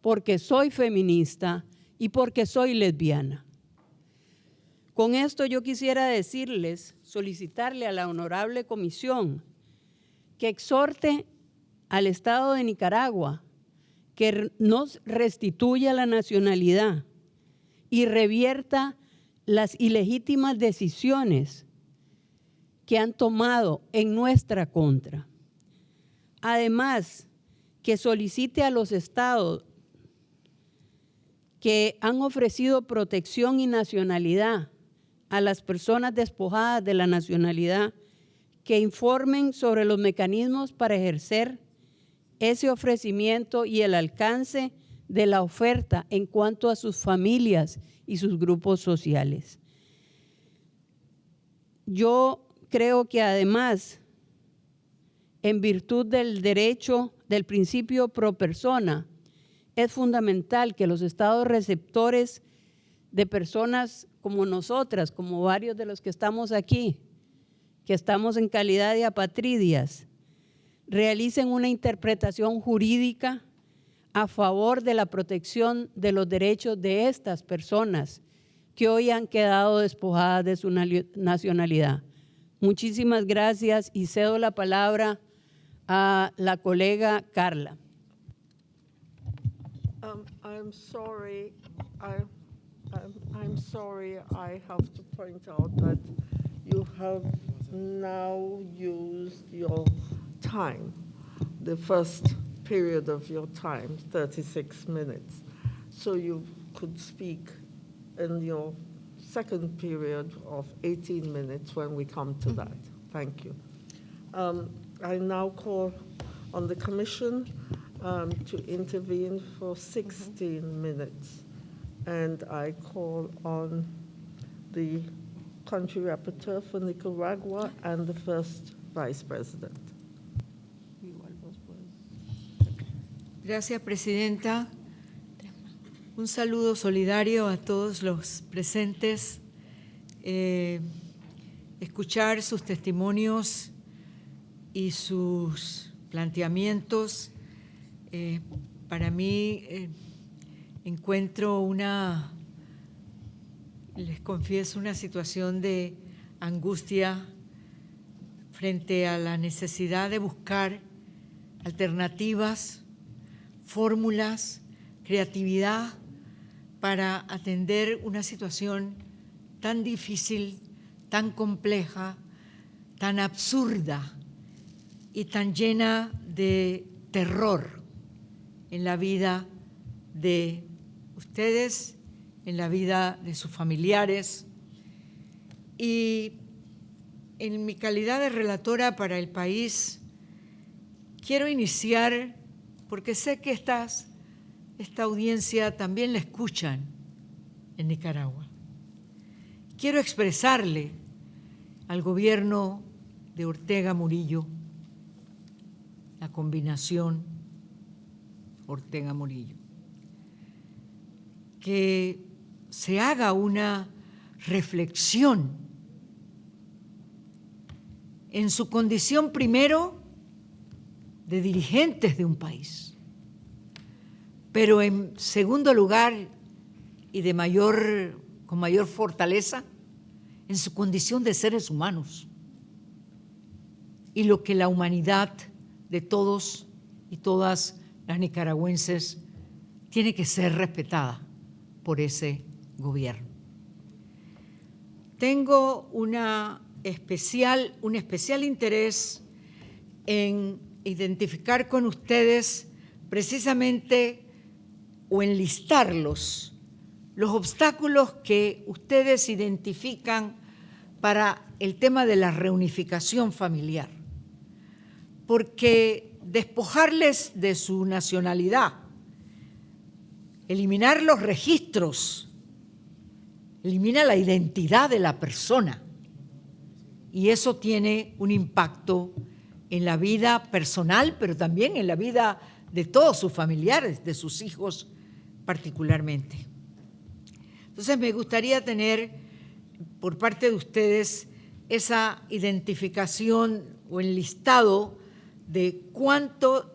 porque soy feminista y porque soy lesbiana. Con esto yo quisiera decirles, solicitarle a la honorable comisión que exhorte al Estado de Nicaragua que nos restituya la nacionalidad y revierta las ilegítimas decisiones que han tomado en nuestra contra. Además, que solicite a los estados que han ofrecido protección y nacionalidad a las personas despojadas de la nacionalidad que informen sobre los mecanismos para ejercer ese ofrecimiento y el alcance de la oferta en cuanto a sus familias y sus grupos sociales. Yo creo que además, en virtud del derecho del principio pro persona, es fundamental que los estados receptores de personas como nosotras, como varios de los que estamos aquí, que estamos en calidad de apatridias, realicen una interpretación jurídica a favor de la protección de los derechos de estas personas que hoy han quedado despojadas de su nacionalidad. Muchísimas gracias y cedo la palabra a la colega Carla. Um, I'm sorry, I'm, sorry, I have to point out that you have now used your time. Period of your time, 36 minutes. So you could speak in your second period of 18 minutes when we come to that. Thank you. Um, I now call on the Commission um, to intervene for 16 minutes. And I call on the country rapporteur for Nicaragua and the first vice president. Gracias, Presidenta. Un saludo solidario a todos los presentes. Eh, escuchar sus testimonios y sus planteamientos, eh, para mí eh, encuentro una, les confieso, una situación de angustia frente a la necesidad de buscar alternativas, fórmulas, creatividad para atender una situación tan difícil, tan compleja, tan absurda y tan llena de terror en la vida de ustedes, en la vida de sus familiares. Y en mi calidad de relatora para el país, quiero iniciar, porque sé que esta audiencia también la escuchan en Nicaragua. Quiero expresarle al gobierno de Ortega Murillo la combinación Ortega-Murillo. Que se haga una reflexión en su condición primero de dirigentes de un país, pero en segundo lugar y de mayor, con mayor fortaleza, en su condición de seres humanos y lo que la humanidad de todos y todas las nicaragüenses tiene que ser respetada por ese gobierno. Tengo una especial, un especial interés en identificar con ustedes precisamente o enlistarlos los obstáculos que ustedes identifican para el tema de la reunificación familiar. Porque despojarles de su nacionalidad, eliminar los registros, elimina la identidad de la persona y eso tiene un impacto en la vida personal, pero también en la vida de todos sus familiares, de sus hijos particularmente. Entonces me gustaría tener por parte de ustedes esa identificación o enlistado de cuánto,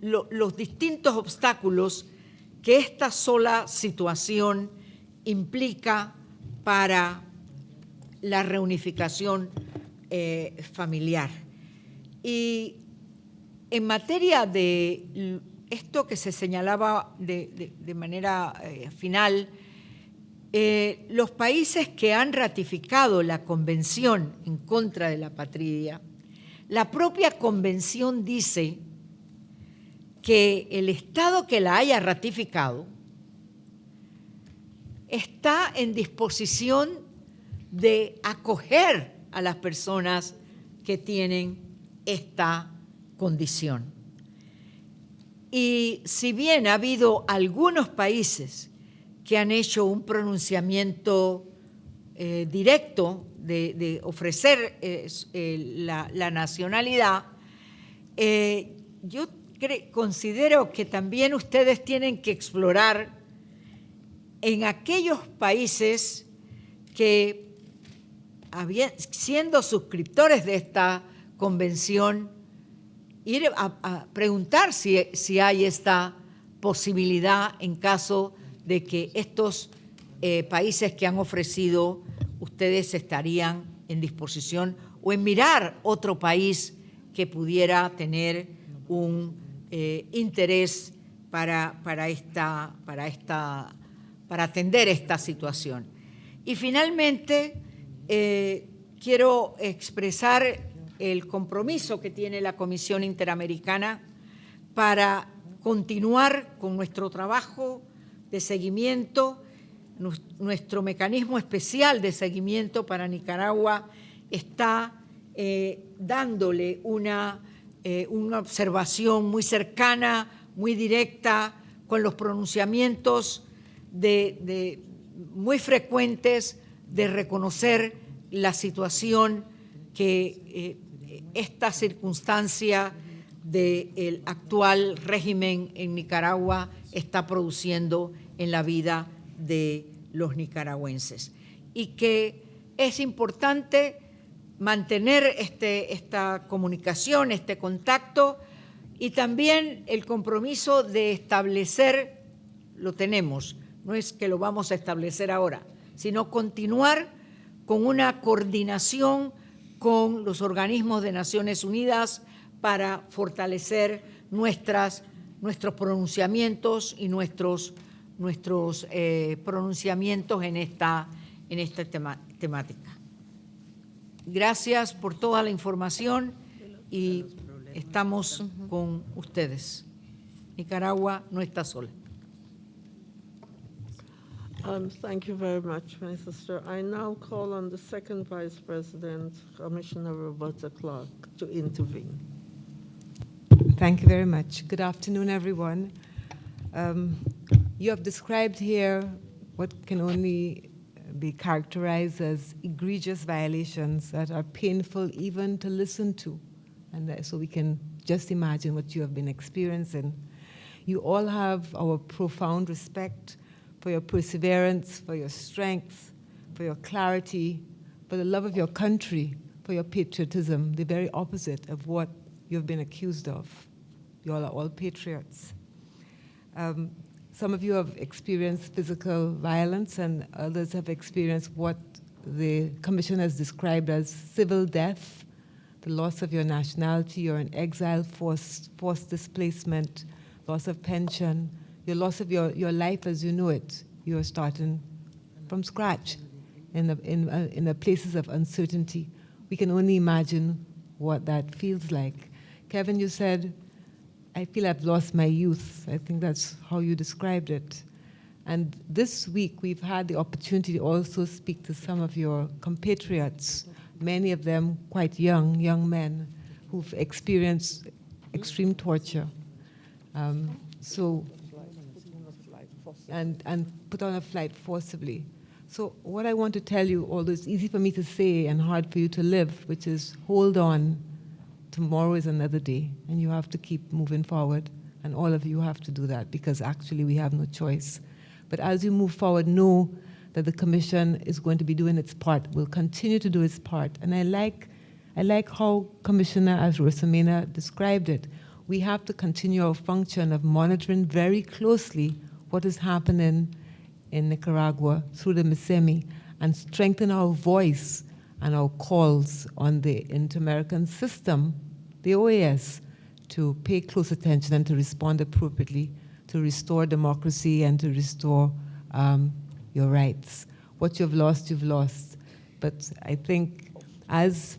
los distintos obstáculos que esta sola situación implica para la reunificación eh, familiar. Y en materia de esto que se señalaba de, manera eh, final, eh, los países que han ratificado la Convención en contra de la patria la propia convención dice que el Estado que la haya ratificado está en disposición de acoger a las personas que tienen esta condición. Y si bien ha habido algunos países que han hecho un pronunciamiento eh, directo de, ofrecer eh, eh, la, nacionalidad, eh, yo considero que también ustedes tienen que explorar en aquellos países que, siendo suscriptores de esta convención, ir a, preguntar si, si, hay esta posibilidad en caso de que estos países que han ofrecido ustedes estarían en disposición o en mirar otro país que pudiera tener un eh, interés para, para, esta, para, esta, para atender esta situación. Y finalmente, eh, quiero expresar el compromiso que tiene la Comisión Interamericana para continuar con nuestro trabajo de seguimiento nuestro mecanismo especial de seguimiento para Nicaragua está eh, dándole una, eh, una observación muy cercana, muy directa, con los pronunciamientos muy frecuentes de reconocer la situación que eh, esta circunstancia del actual régimen en Nicaragua está produciendo en la vida de los nicaragüenses. Y que es importante mantener este, esta comunicación, este contacto y también el compromiso de establecer, lo tenemos, no es que lo vamos a establecer ahora, sino continuar con una coordinación con los organismos de Naciones Unidas para fortalecer nuestras, nuestros pronunciamientos y nuestros, nuestros eh, pronunciamientos en esta, en esta temática. Gracias por toda la información y estamos con ustedes. Nicaragua no está sola. Um, thank you very much, my sister. I now call on the second Vice President, Commissioner Roberta Clark, to intervene. Thank you very much. Good afternoon, everyone. Um, you have described here what can only be characterized as egregious violations that are painful even to listen to. And so we can just imagine what you have been experiencing. You all have our profound respect for your perseverance, for your strength, for your clarity, for the love of your country, for your patriotism, the very opposite of what you've been accused of. You all are all patriots. Um, some of you have experienced physical violence and others have experienced what the commission has described as civil death, the loss of your nationality, you're in exile, forced, forced displacement, loss of pension, your loss of your, your life as you know it. You are starting from scratch in the, in, uh, in the places of uncertainty. We can only imagine what that feels like. Kevin, you said, I feel I've lost my youth. I think that's how you described it. And this week, we've had the opportunity to also speak to some of your compatriots, many of them quite young, young men, who've experienced extreme torture. Um, so and, and put on a flight forcibly. So what I want to tell you, although it's easy for me to say and hard for you to live, which is hold on, tomorrow is another day, and you have to keep moving forward, and all of you have to do that because actually we have no choice. But as you move forward, know that the commission is going to be doing its part, will continue to do its part. And I like, I like how Commissioner as Rosamena described it. We have to continue our function of monitoring very closely what is happening in Nicaragua through the MISEMI and strengthen our voice and our calls on the Inter-American system, the OAS, to pay close attention and to respond appropriately to restore democracy and to restore um, your rights. What you've lost, you've lost. But I think, as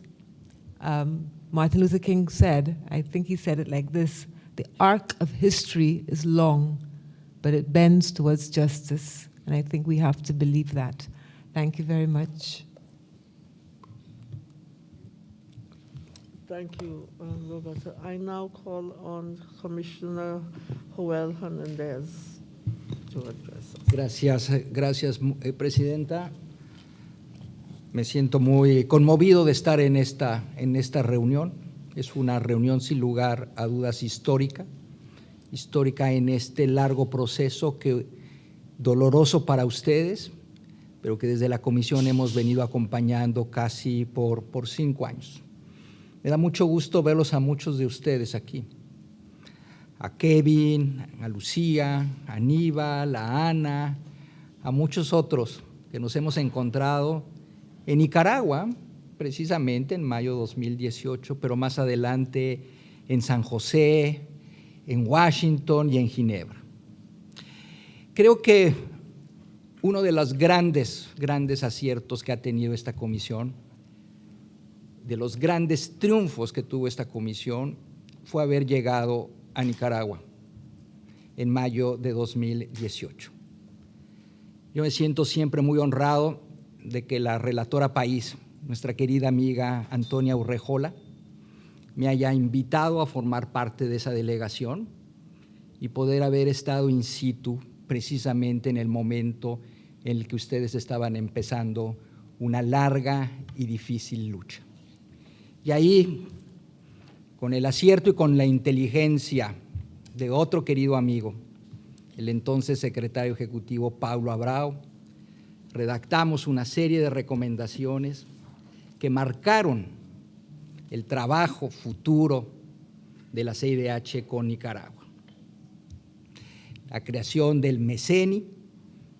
um, Martin Luther King said, I think he said it like this, the arc of history is long, but it bends towards justice. And I think we have to believe that. Thank you very much. Thank you, uh, Roberta. I now call on Commissioner Joel Hernandez to address us. Gracias, gracias, eh, Presidenta. Me siento muy conmovido de estar en esta, en esta reunión. Es una reunión sin lugar a dudas histórica histórica en este largo proceso que doloroso para ustedes, pero que desde la comisión hemos venido acompañando casi por, por cinco años. Me da mucho gusto verlos a muchos de ustedes aquí. A Kevin, a Lucía, a Aníbal, a Ana, a muchos otros que nos hemos encontrado en Nicaragua, precisamente en mayo de 2018, pero más adelante en San José, en Washington y en Ginebra. Creo que uno de los grandes, grandes aciertos que ha tenido esta comisión, de los grandes triunfos que tuvo esta comisión, fue haber llegado a Nicaragua en mayo de 2018. Yo me siento siempre muy honrado de que la relatora país, nuestra querida amiga Antonia Urrejola, me haya invitado a formar parte de esa delegación y poder haber estado in situ precisamente en el momento en el que ustedes estaban empezando una larga y difícil lucha. Y ahí, con el acierto y con la inteligencia de otro querido amigo, el entonces secretario ejecutivo Pablo Abrao, redactamos una serie de recomendaciones que marcaron el trabajo futuro de la CIDH con Nicaragua. La creación del MECENI,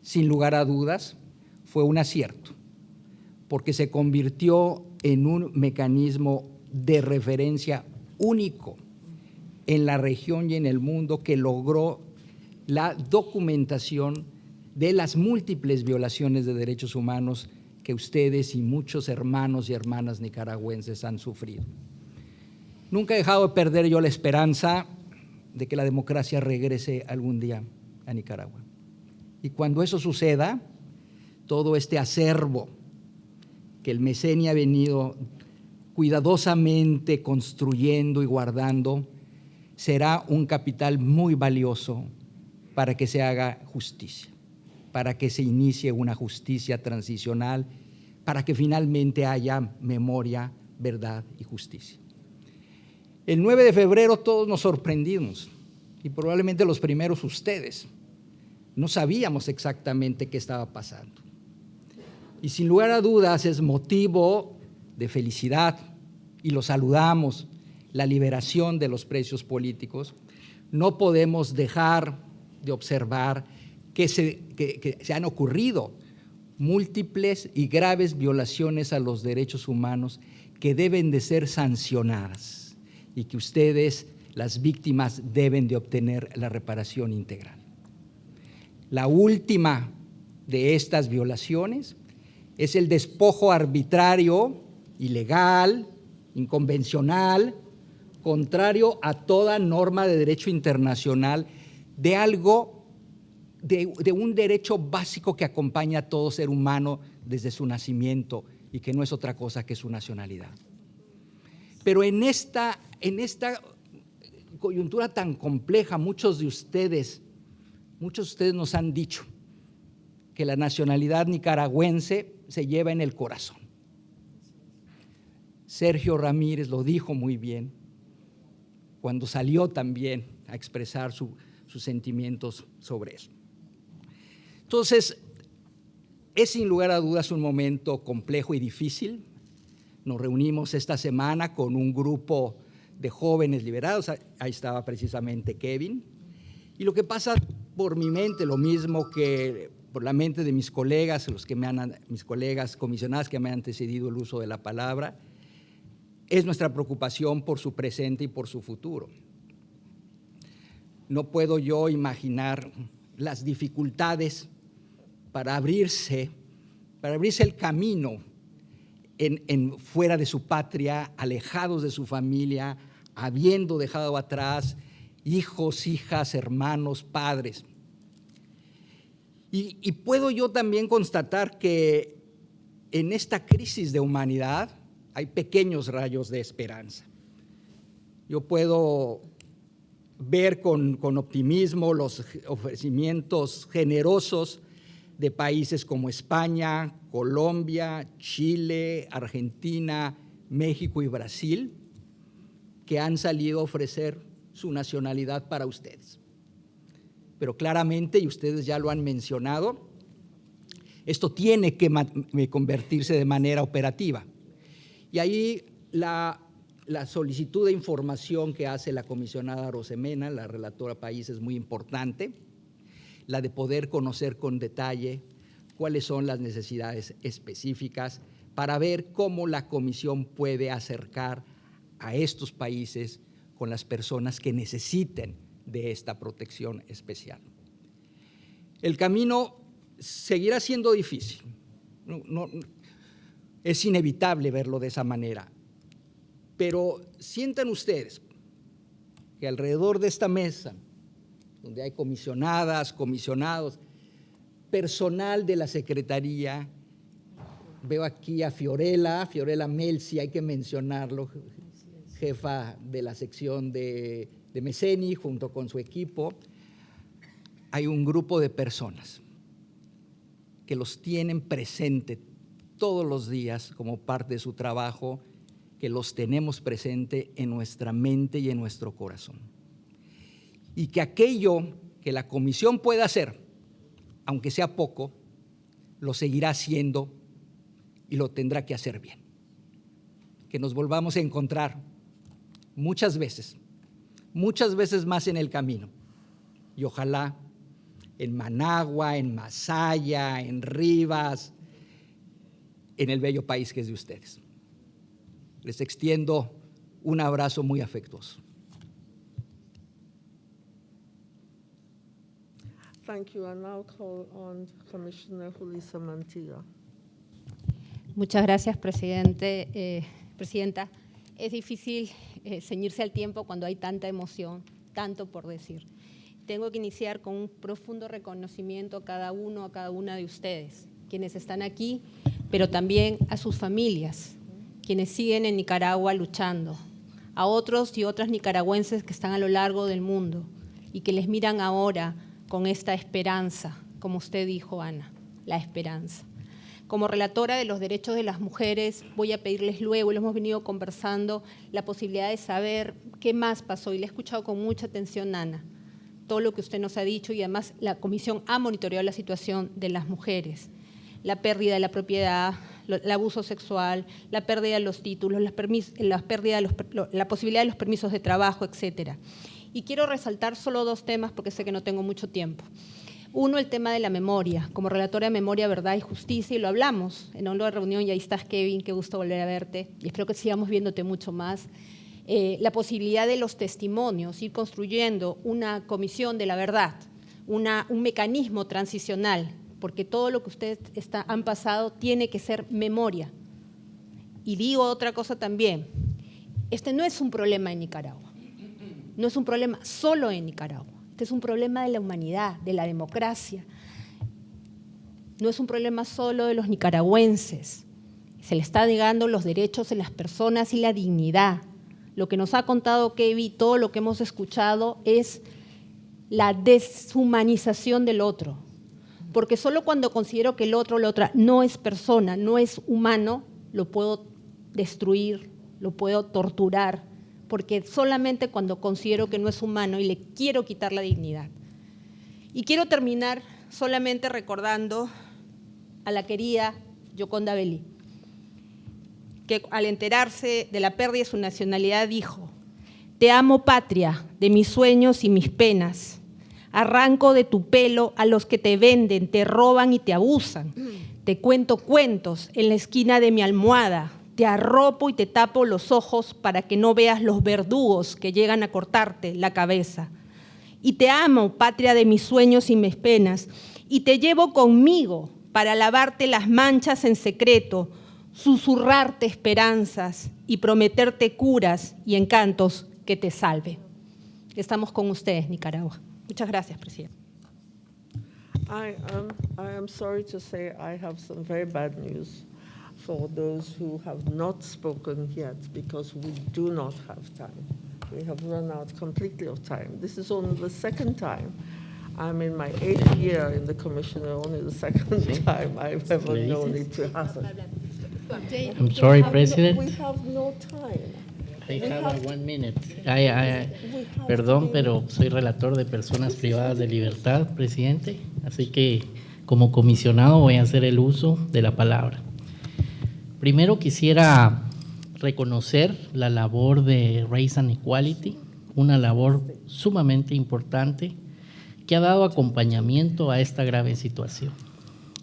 sin lugar a dudas, fue un acierto, porque se convirtió en un mecanismo de referencia único en la región y en el mundo que logró la documentación de las múltiples violaciones de derechos humanos que ustedes y muchos hermanos y hermanas nicaragüenses han sufrido. Nunca he dejado de perder yo la esperanza de que la democracia regrese algún día a Nicaragua. Y cuando eso suceda, todo este acervo que el Mesenia ha venido cuidadosamente construyendo y guardando, será un capital muy valioso para que se haga justicia, para que se inicie una justicia transicional, para que finalmente haya memoria, verdad y justicia. El 9 de febrero todos nos sorprendimos, y probablemente los primeros ustedes. No sabíamos exactamente qué estaba pasando. Y sin lugar a dudas es motivo de felicidad, y lo saludamos, la liberación de los precios políticos. No podemos dejar de observar que se, que se han ocurrido múltiples y graves violaciones a los derechos humanos que deben de ser sancionadas y que ustedes, las víctimas, deben de obtener la reparación integral. La última de estas violaciones es el despojo arbitrario, ilegal, inconvencional, contrario a toda norma de derecho internacional de algo, de, un derecho básico que acompaña a todo ser humano desde su nacimiento y que no es otra cosa que su nacionalidad. Pero en esta, en esta coyuntura tan compleja, muchos de ustedes, muchos de ustedes nos han dicho que la nacionalidad nicaragüense se lleva en el corazón. Sergio Ramírez lo dijo muy bien cuando salió también a expresar su, sus sentimientos sobre eso. Entonces, es sin lugar a dudas un momento complejo y difícil. Nos reunimos esta semana con un grupo de jóvenes liberados, ahí estaba precisamente Kevin, y lo que pasa por mi mente, lo mismo que por la mente de mis colegas, los que me han, mis colegas comisionados que me han antecedido el uso de la palabra, es nuestra preocupación por su presente y por su futuro. No puedo yo imaginar las dificultades para abrirse, para abrirse el camino en, fuera de su patria, alejados de su familia, habiendo dejado atrás hijos, hijas, hermanos, padres. Y, puedo yo también constatar que en esta crisis de humanidad hay pequeños rayos de esperanza. Yo puedo ver con, optimismo los ofrecimientos generosos de países como España, Colombia, Chile, Argentina, México y Brasil, que han salido a ofrecer su nacionalidad para ustedes. Pero claramente, y ustedes ya lo han mencionado, esto tiene que convertirse de manera operativa. Y ahí la, la, solicitud de información que hace la comisionada Rosemena, la relatora país, es muy importante, la de poder conocer con detalle cuáles son las necesidades específicas para ver cómo la comisión puede acercar a estos países con las personas que necesiten de esta protección especial. El camino seguirá siendo difícil. No, es inevitable verlo de esa manera. Pero sientan ustedes que alrededor de esta mesa, donde hay comisionadas, comisionados, personal de la Secretaría, veo aquí a Fiorella, Fiorella Melzi, hay que mencionarlo, jefa de la sección de, de Meseni, junto con su equipo, hay un grupo de personas que los tienen presente todos los días como parte de su trabajo, que los tenemos presente en nuestra mente y en nuestro corazón. Y que aquello que la comisión pueda hacer, aunque sea poco, lo seguirá haciendo y lo tendrá que hacer bien. Que nos volvamos a encontrar muchas veces, muchas veces más en el camino. Y ojalá en Managua, en Masaya, en Rivas, en el bello país que es de ustedes. Les extiendo un abrazo muy afectuoso. Thank you. I now call on Commissioner Julissa Mantilla. Muchas gracias, presidente, eh, presidenta. Es difícil eh, ceñirse al tiempo cuando hay tanta emoción, tanto por decir. Tengo que iniciar con un profundo reconocimiento a cada uno, a cada una de ustedes, quienes están aquí, pero también a sus familias, quienes siguen en Nicaragua luchando, a otros y otras nicaragüenses que están a lo largo del mundo y que les miran ahora con esta esperanza, como usted dijo, Ana, la esperanza. Como relatora de los derechos de las mujeres, voy a pedirles luego, y lo hemos venido conversando, la posibilidad de saber qué más pasó. Y le he escuchado con mucha atención, Ana, todo lo que usted nos ha dicho y además la comisión ha monitoreado la situación de las mujeres, la pérdida de la propiedad, el abuso sexual, la pérdida de los títulos, la, pérdida la posibilidad de los permisos de trabajo, etcétera. Y quiero resaltar solo dos temas porque sé que no tengo mucho tiempo. Uno, el tema de la memoria, como relatora de Memoria, Verdad y Justicia, y lo hablamos en una reunión, y ahí estás, Kevin, qué gusto volver a verte, y espero que sigamos viéndote mucho más. Eh, la posibilidad de los testimonios, ir construyendo una comisión de la verdad, una, un mecanismo transicional, porque todo lo que ustedes han pasado tiene que ser memoria. Y digo otra cosa también, este no es un problema en Nicaragua, no es un problema solo en Nicaragua. Este es un problema de la humanidad, de la democracia. No es un problema solo de los nicaragüenses. Se le está negando los derechos de las personas y la dignidad. Lo que nos ha contado Kevin, todo lo que hemos escuchado es la deshumanización del otro. Porque solo cuando considero que el otro la otra no es persona, no es humano, lo puedo destruir, lo puedo torturar, porque solamente cuando considero que no es humano y le quiero quitar la dignidad. Y quiero terminar solamente recordando a la querida Yoconda Belli, que al enterarse de la pérdida de su nacionalidad dijo, te amo patria, de mis sueños y mis penas, arranco de tu pelo a los que te venden, te roban y te abusan, te cuento cuentos en la esquina de mi almohada, te arropo y te tapo los ojos para que no veas los verdugos que llegan a cortarte la cabeza. Y te amo, patria de mis sueños y mis penas, y te llevo conmigo para lavarte las manchas en secreto, susurrarte esperanzas y prometerte curas y encantos que te salve. Estamos con ustedes, Nicaragua. Muchas gracias, presidente. I, um, I am sorry to say I. for those who have not spoken yet because we do not have time. We have run out completely of time. This is only the second time. I'm in my eighth year in the commission, only the second time I've ever known it to happen. I'm sorry, We have no- President. We have no time. I We have one minute. I- I- perdón, pero soy relator de personas privadas de libertad, presidente. Así que como comisionado voy a hacer el uso de la palabra. Primero quisiera reconocer la labor de Race and Equality, una labor sumamente importante que ha dado acompañamiento a esta grave situación.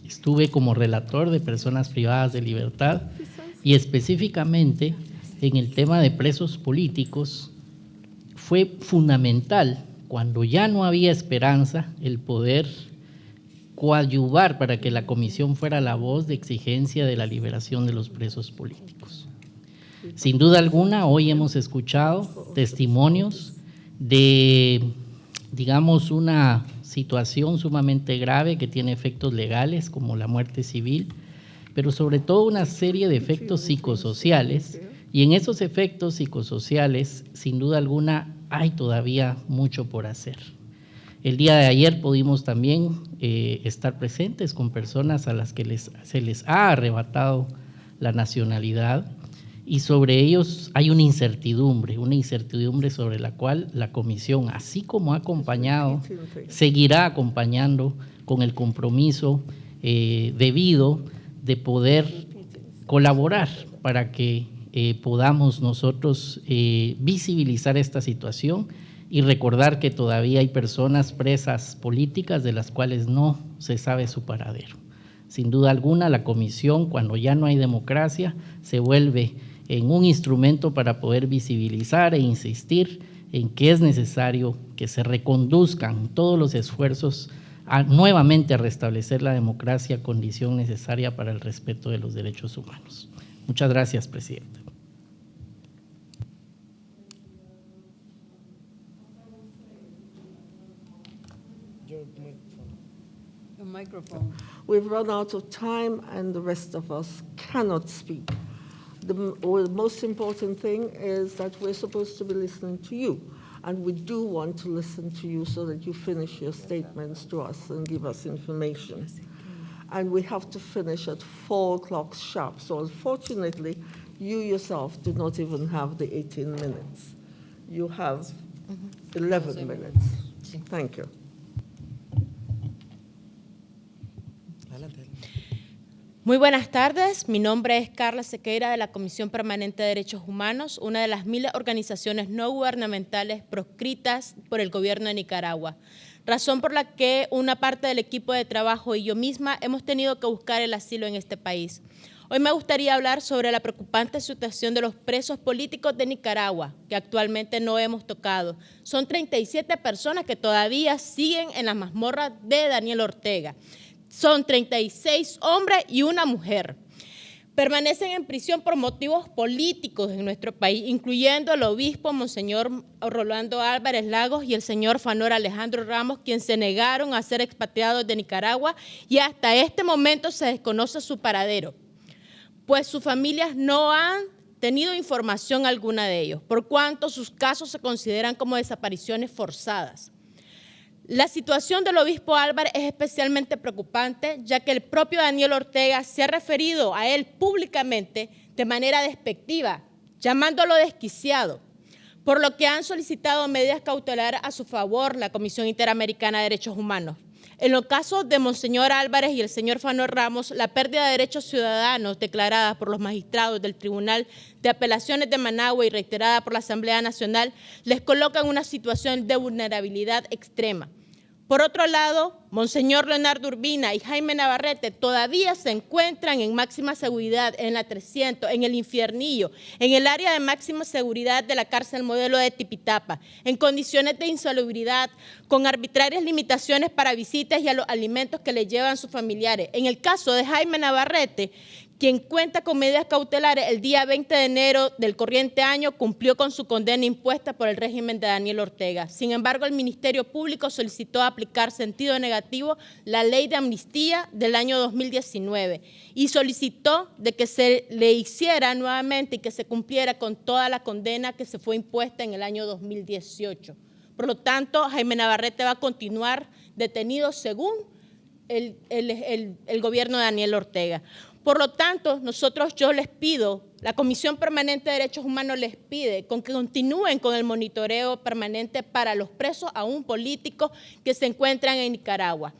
Estuve como relator de personas privadas de libertad y específicamente en el tema de presos políticos fue fundamental cuando ya no había esperanza el poder coadyuvar para que la comisión fuera la voz de exigencia de la liberación de los presos políticos. Sin duda alguna, hoy hemos escuchado testimonios de, digamos, una situación sumamente grave que tiene efectos legales como la muerte civil, pero sobre todo una serie de efectos psicosociales y en esos efectos psicosociales, sin duda alguna, hay todavía mucho por hacer. El día de ayer pudimos también eh, estar presentes con personas a las que les, se les ha arrebatado la nacionalidad y sobre ellos hay una incertidumbre, una incertidumbre sobre la cual la comisión, así como ha acompañado, seguirá acompañando con el compromiso eh, debido de poder colaborar para que eh, podamos nosotros eh, visibilizar esta situación y recordar que todavía hay personas presas políticas de las cuales no se sabe su paradero. Sin duda alguna, la comisión, cuando ya no hay democracia, se vuelve en un instrumento para poder visibilizar e insistir en que es necesario que se reconduzcan todos los esfuerzos nuevamente a restablecer la democracia, condición necesaria para el respeto de los derechos humanos. Muchas gracias, Presidenta. Microphone. We've run out of time and the rest of us cannot speak. The most important thing is that we're supposed to be listening to you. And we do want to listen to you so that you finish your statements to us and give us information. And we have to finish at four o'clock sharp. So unfortunately, you yourself do not even have the 18 minutes. You have 11 minutes. Thank you. Muy buenas tardes, mi nombre es Carla Sequeira de la Comisión Permanente de Derechos Humanos, una de las mil organizaciones no gubernamentales proscritas por el gobierno de Nicaragua, razón por la que una parte del equipo de trabajo y yo misma hemos tenido que buscar el asilo en este país. Hoy me gustaría hablar sobre la preocupante situación de los presos políticos de Nicaragua, que actualmente no hemos tocado. Son 37 personas que todavía siguen en las mazmorras de Daniel Ortega son 36 hombres y una mujer. Permanecen en prisión por motivos políticos en nuestro país, incluyendo el obispo Monseñor Rolando Álvarez Lagos y el señor Fanor Alejandro Ramos, quien se negaron a ser expatriados de Nicaragua y hasta este momento se desconoce su paradero, pues sus familias no han tenido información alguna de ellos, por cuanto sus casos se consideran como desapariciones forzadas. La situación del obispo Álvarez es especialmente preocupante, ya que el propio Daniel Ortega se ha referido a él públicamente de manera despectiva, llamándolo desquiciado, por lo que han solicitado medidas cautelares a su favor la Comisión Interamericana de Derechos Humanos. En los casos de Monseñor Álvarez y el señor Fanor Ramos, la pérdida de derechos ciudadanos declarada por los magistrados del Tribunal de Apelaciones de Managua y reiterada por la Asamblea Nacional les coloca en una situación de vulnerabilidad extrema. Por otro lado, Monseñor Leonardo Urbina y Jaime Navarrete todavía se encuentran en máxima seguridad en la 300, en el infiernillo, en el área de máxima seguridad de la cárcel modelo de Tipitapa, en condiciones de insalubridad, con arbitrarias limitaciones para visitas y a los alimentos que le llevan sus familiares. En el caso de Jaime Navarrete, quien cuenta con medidas cautelares el día 20 de enero del corriente año cumplió con su condena impuesta por el régimen de Daniel Ortega. Sin embargo, el Ministerio Público solicitó aplicar sentido negativo la ley de amnistía del año 2019 y solicitó de que se le hiciera nuevamente y que se cumpliera con toda la condena que se fue impuesta en el año 2018. Por lo tanto, Jaime Navarrete va a continuar detenido según el, el, gobierno de Daniel Ortega. Por lo tanto, nosotros yo les pido, la Comisión Permanente de Derechos Humanos les pide con que continúen con el monitoreo permanente para los presos aún políticos que se encuentran en Nicaragua.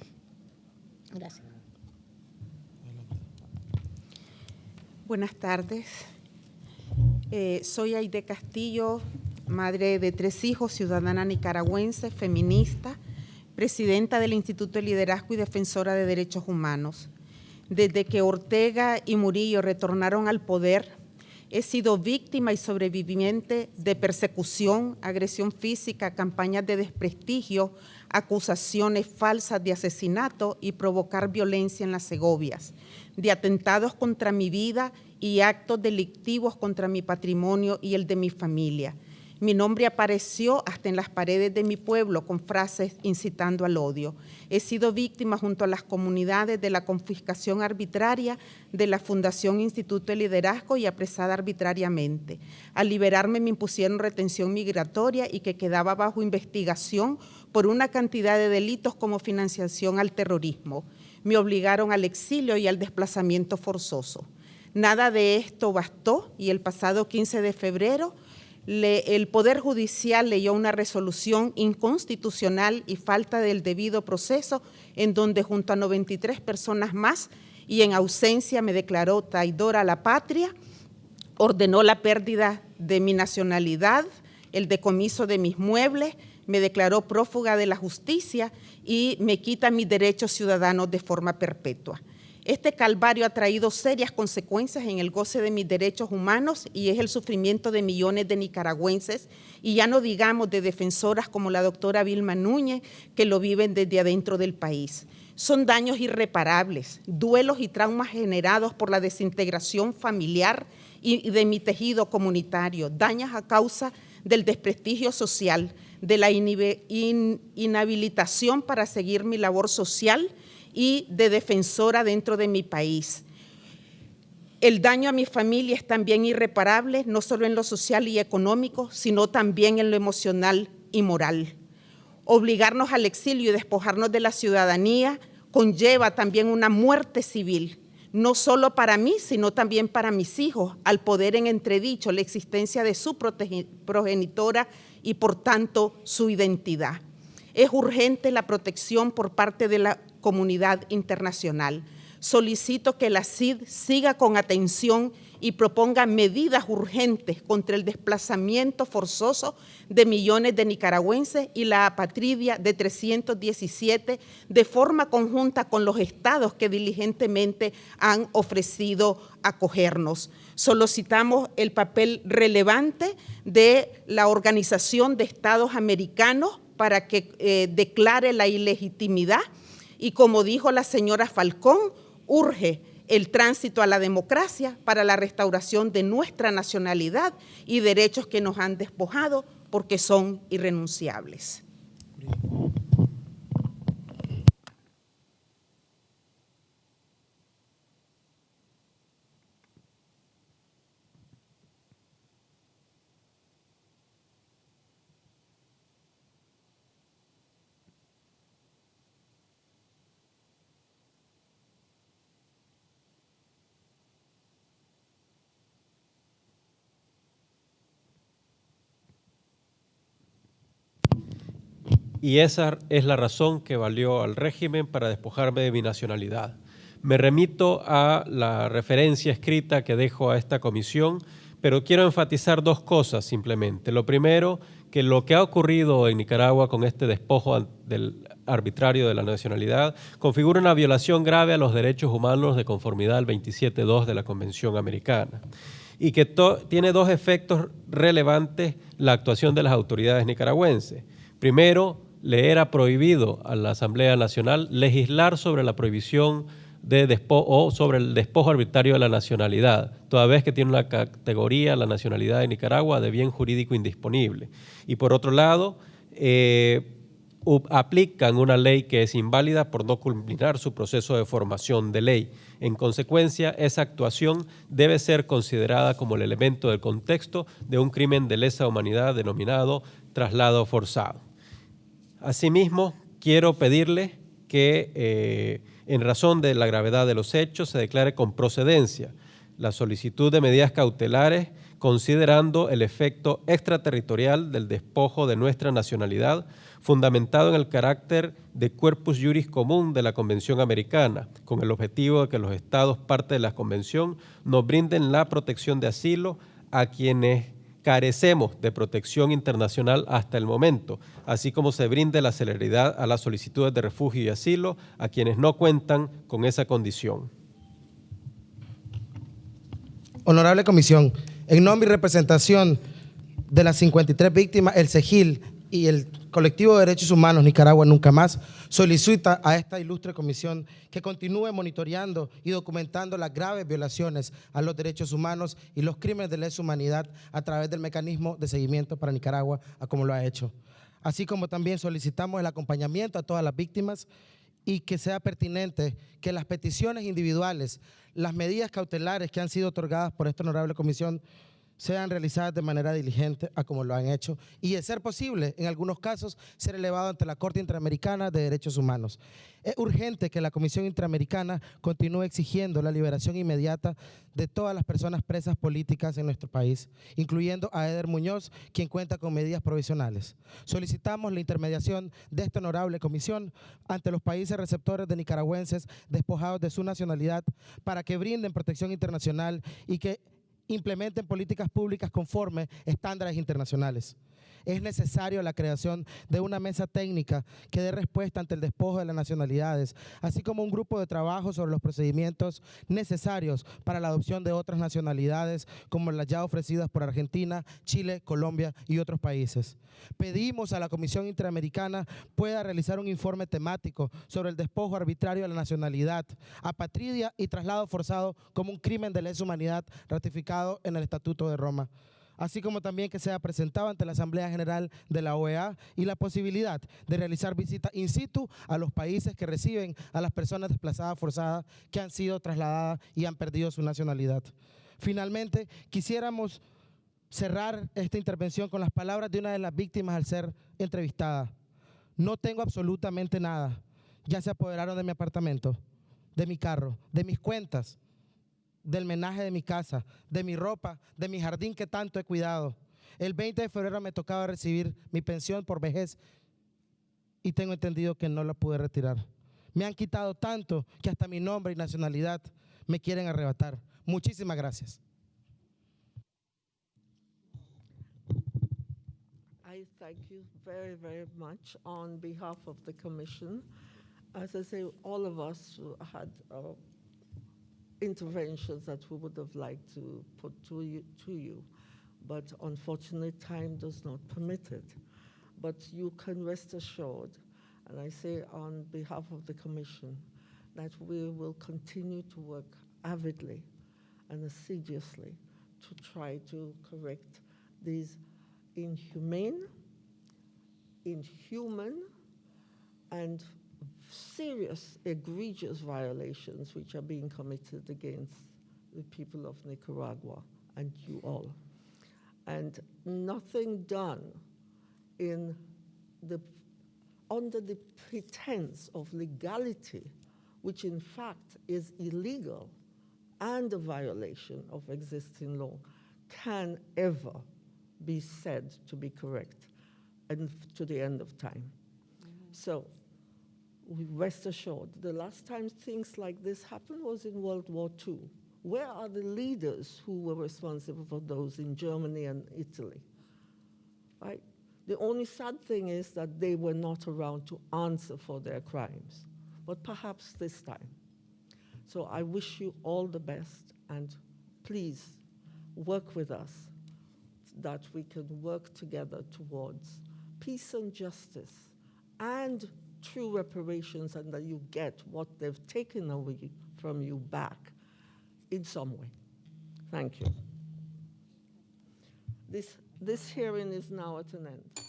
Gracias. Buenas tardes. Eh, soy Aide Castillo, madre de tres hijos, ciudadana nicaragüense, feminista, presidenta del Instituto de Liderazgo y defensora de Derechos Humanos. Desde que Ortega y Murillo retornaron al poder, he sido víctima y sobreviviente de persecución, agresión física, campañas de desprestigio, acusaciones falsas de asesinato y provocar violencia en las Segovias, de atentados contra mi vida y actos delictivos contra mi patrimonio y el de mi familia. Mi nombre apareció hasta en las paredes de mi pueblo con frases incitando al odio. He sido víctima junto a las comunidades de la confiscación arbitraria de la Fundación Instituto de Liderazgo y apresada arbitrariamente. Al liberarme me impusieron retención migratoria y que quedaba bajo investigación por una cantidad de delitos como financiación al terrorismo. Me obligaron al exilio y al desplazamiento forzoso. Nada de esto bastó y el pasado 15 de febrero el Poder Judicial leyó una resolución inconstitucional y falta del debido proceso en donde junto a 93 personas más y en ausencia me declaró traidora a la patria, ordenó la pérdida de mi nacionalidad, el decomiso de mis muebles, me declaró prófuga de la justicia y me quita mis derechos ciudadanos de forma perpetua. Este calvario ha traído serias consecuencias en el goce de mis derechos humanos y es el sufrimiento de millones de nicaragüenses y ya no digamos de defensoras como la doctora Vilma Núñez que lo viven desde adentro del país. Son daños irreparables, duelos y traumas generados por la desintegración familiar y de mi tejido comunitario, daños a causa del desprestigio social, de la inhabilitación para seguir mi labor social y de defensora dentro de mi país. El daño a mi familia es también irreparable, no solo en lo social y económico, sino también en lo emocional y moral. Obligarnos al exilio y despojarnos de la ciudadanía conlleva también una muerte civil, no solo para mí, sino también para mis hijos, al poder en entredicho la existencia de su progenitora y por tanto su identidad. Es urgente la protección por parte de la comunidad internacional. Solicito que la CID siga con atención y proponga medidas urgentes contra el desplazamiento forzoso de millones de nicaragüenses y la apatridia de 317 de forma conjunta con los estados que diligentemente han ofrecido acogernos. Solicitamos el papel relevante de la Organización de Estados Americanos para que eh, declare la ilegitimidad y como dijo la señora Falcón, urge el tránsito a la democracia para la restauración de nuestra nacionalidad y derechos que nos han despojado porque son irrenunciables. Y esa es la razón que valió al régimen para despojarme de mi nacionalidad. Me remito a la referencia escrita que dejo a esta comisión, pero quiero enfatizar dos cosas simplemente. Lo primero, que lo que ha ocurrido en Nicaragua con este despojo arbitrario de la nacionalidad configura una violación grave a los derechos humanos de conformidad al 27.2 de la Convención Americana y que tiene dos efectos relevantes la actuación de las autoridades nicaragüenses. Primero, le era prohibido a la Asamblea Nacional legislar sobre la prohibición de o sobre el despojo arbitrario de la nacionalidad, toda vez que tiene una categoría, la nacionalidad de Nicaragua, de bien jurídico indisponible. Y por otro lado, eh, aplican una ley que es inválida por no culminar su proceso de formación de ley. En consecuencia, esa actuación debe ser considerada como el elemento del contexto de un crimen de lesa humanidad denominado traslado forzado. Asimismo, quiero pedirle que, eh, en razón de la gravedad de los hechos, se declare con procedencia la solicitud de medidas cautelares considerando el efecto extraterritorial del despojo de nuestra nacionalidad, fundamentado en el carácter de corpus juris común de la Convención Americana, con el objetivo de que los estados parte de la Convención nos brinden la protección de asilo a quienes carecemos de protección internacional hasta el momento, así como se brinde la celeridad a las solicitudes de refugio y asilo a quienes no cuentan con esa condición. Honorable Comisión, en nombre y representación de las 53 víctimas, el CEGIL y el Colectivo de Derechos Humanos Nicaragua Nunca Más solicita a esta ilustre comisión que continúe monitoreando y documentando las graves violaciones a los derechos humanos y los crímenes de lesa humanidad a través del mecanismo de seguimiento para Nicaragua, como lo ha hecho. Así como también solicitamos el acompañamiento a todas las víctimas y que sea pertinente que las peticiones individuales, las medidas cautelares que han sido otorgadas por esta honorable comisión sean realizadas de manera diligente a como lo han hecho y, de ser posible, en algunos casos, ser elevado ante la Corte Interamericana de Derechos Humanos. Es urgente que la Comisión Interamericana continúe exigiendo la liberación inmediata de todas las personas presas políticas en nuestro país, incluyendo a Eder Muñoz, quien cuenta con medidas provisionales. Solicitamos la intermediación de esta honorable comisión ante los países receptores de nicaragüenses despojados de su nacionalidad para que brinden protección internacional y que implementen políticas públicas conforme estándares internacionales. Es necesario la creación de una mesa técnica que dé respuesta ante el despojo de las nacionalidades, así como un grupo de trabajo sobre los procedimientos necesarios para la adopción de otras nacionalidades, como las ya ofrecidas por Argentina, Chile, Colombia y otros países. Pedimos a la Comisión Interamericana pueda realizar un informe temático sobre el despojo arbitrario de la nacionalidad, apatridia y traslado forzado como un crimen de lesa humanidad ratificado en el Estatuto de Roma así como también que sea presentado ante la Asamblea General de la OEA y la posibilidad de realizar visitas in situ a los países que reciben a las personas desplazadas forzadas que han sido trasladadas y han perdido su nacionalidad. Finalmente, quisiéramos cerrar esta intervención con las palabras de una de las víctimas al ser entrevistada. No tengo absolutamente nada. Ya se apoderaron de mi apartamento, de mi carro, de mis cuentas, del menaje de mi casa, de mi ropa, de mi jardín que tanto he cuidado. El 20 de febrero me tocaba recibir mi pensión por vejez y tengo entendido que no la pude retirar. Me han quitado tanto que hasta mi nombre y nacionalidad me quieren arrebatar. Muchísimas gracias. I interventions that we would have liked to put to you, to you. But unfortunately, time does not permit it. But you can rest assured, and I say on behalf of the Commission, that we will continue to work avidly and assiduously to try to correct these inhumane, inhuman, and serious, egregious violations which are being committed against the people of Nicaragua and you all. And nothing done in the, under the pretense of legality, which in fact is illegal and a violation of existing law, can ever be said to be correct and to the end of time. Mm-hmm. So rest assured, the last time things like this happened was in World War II. Where are the leaders who were responsible for those in Germany and Italy? Right? The only sad thing is that they were not around to answer for their crimes, but perhaps this time. So I wish you all the best and please work with us that we can work together towards peace and justice and true reparations and that you get what they've taken away from you back in some way. Thank you. This, this hearing is now at an end.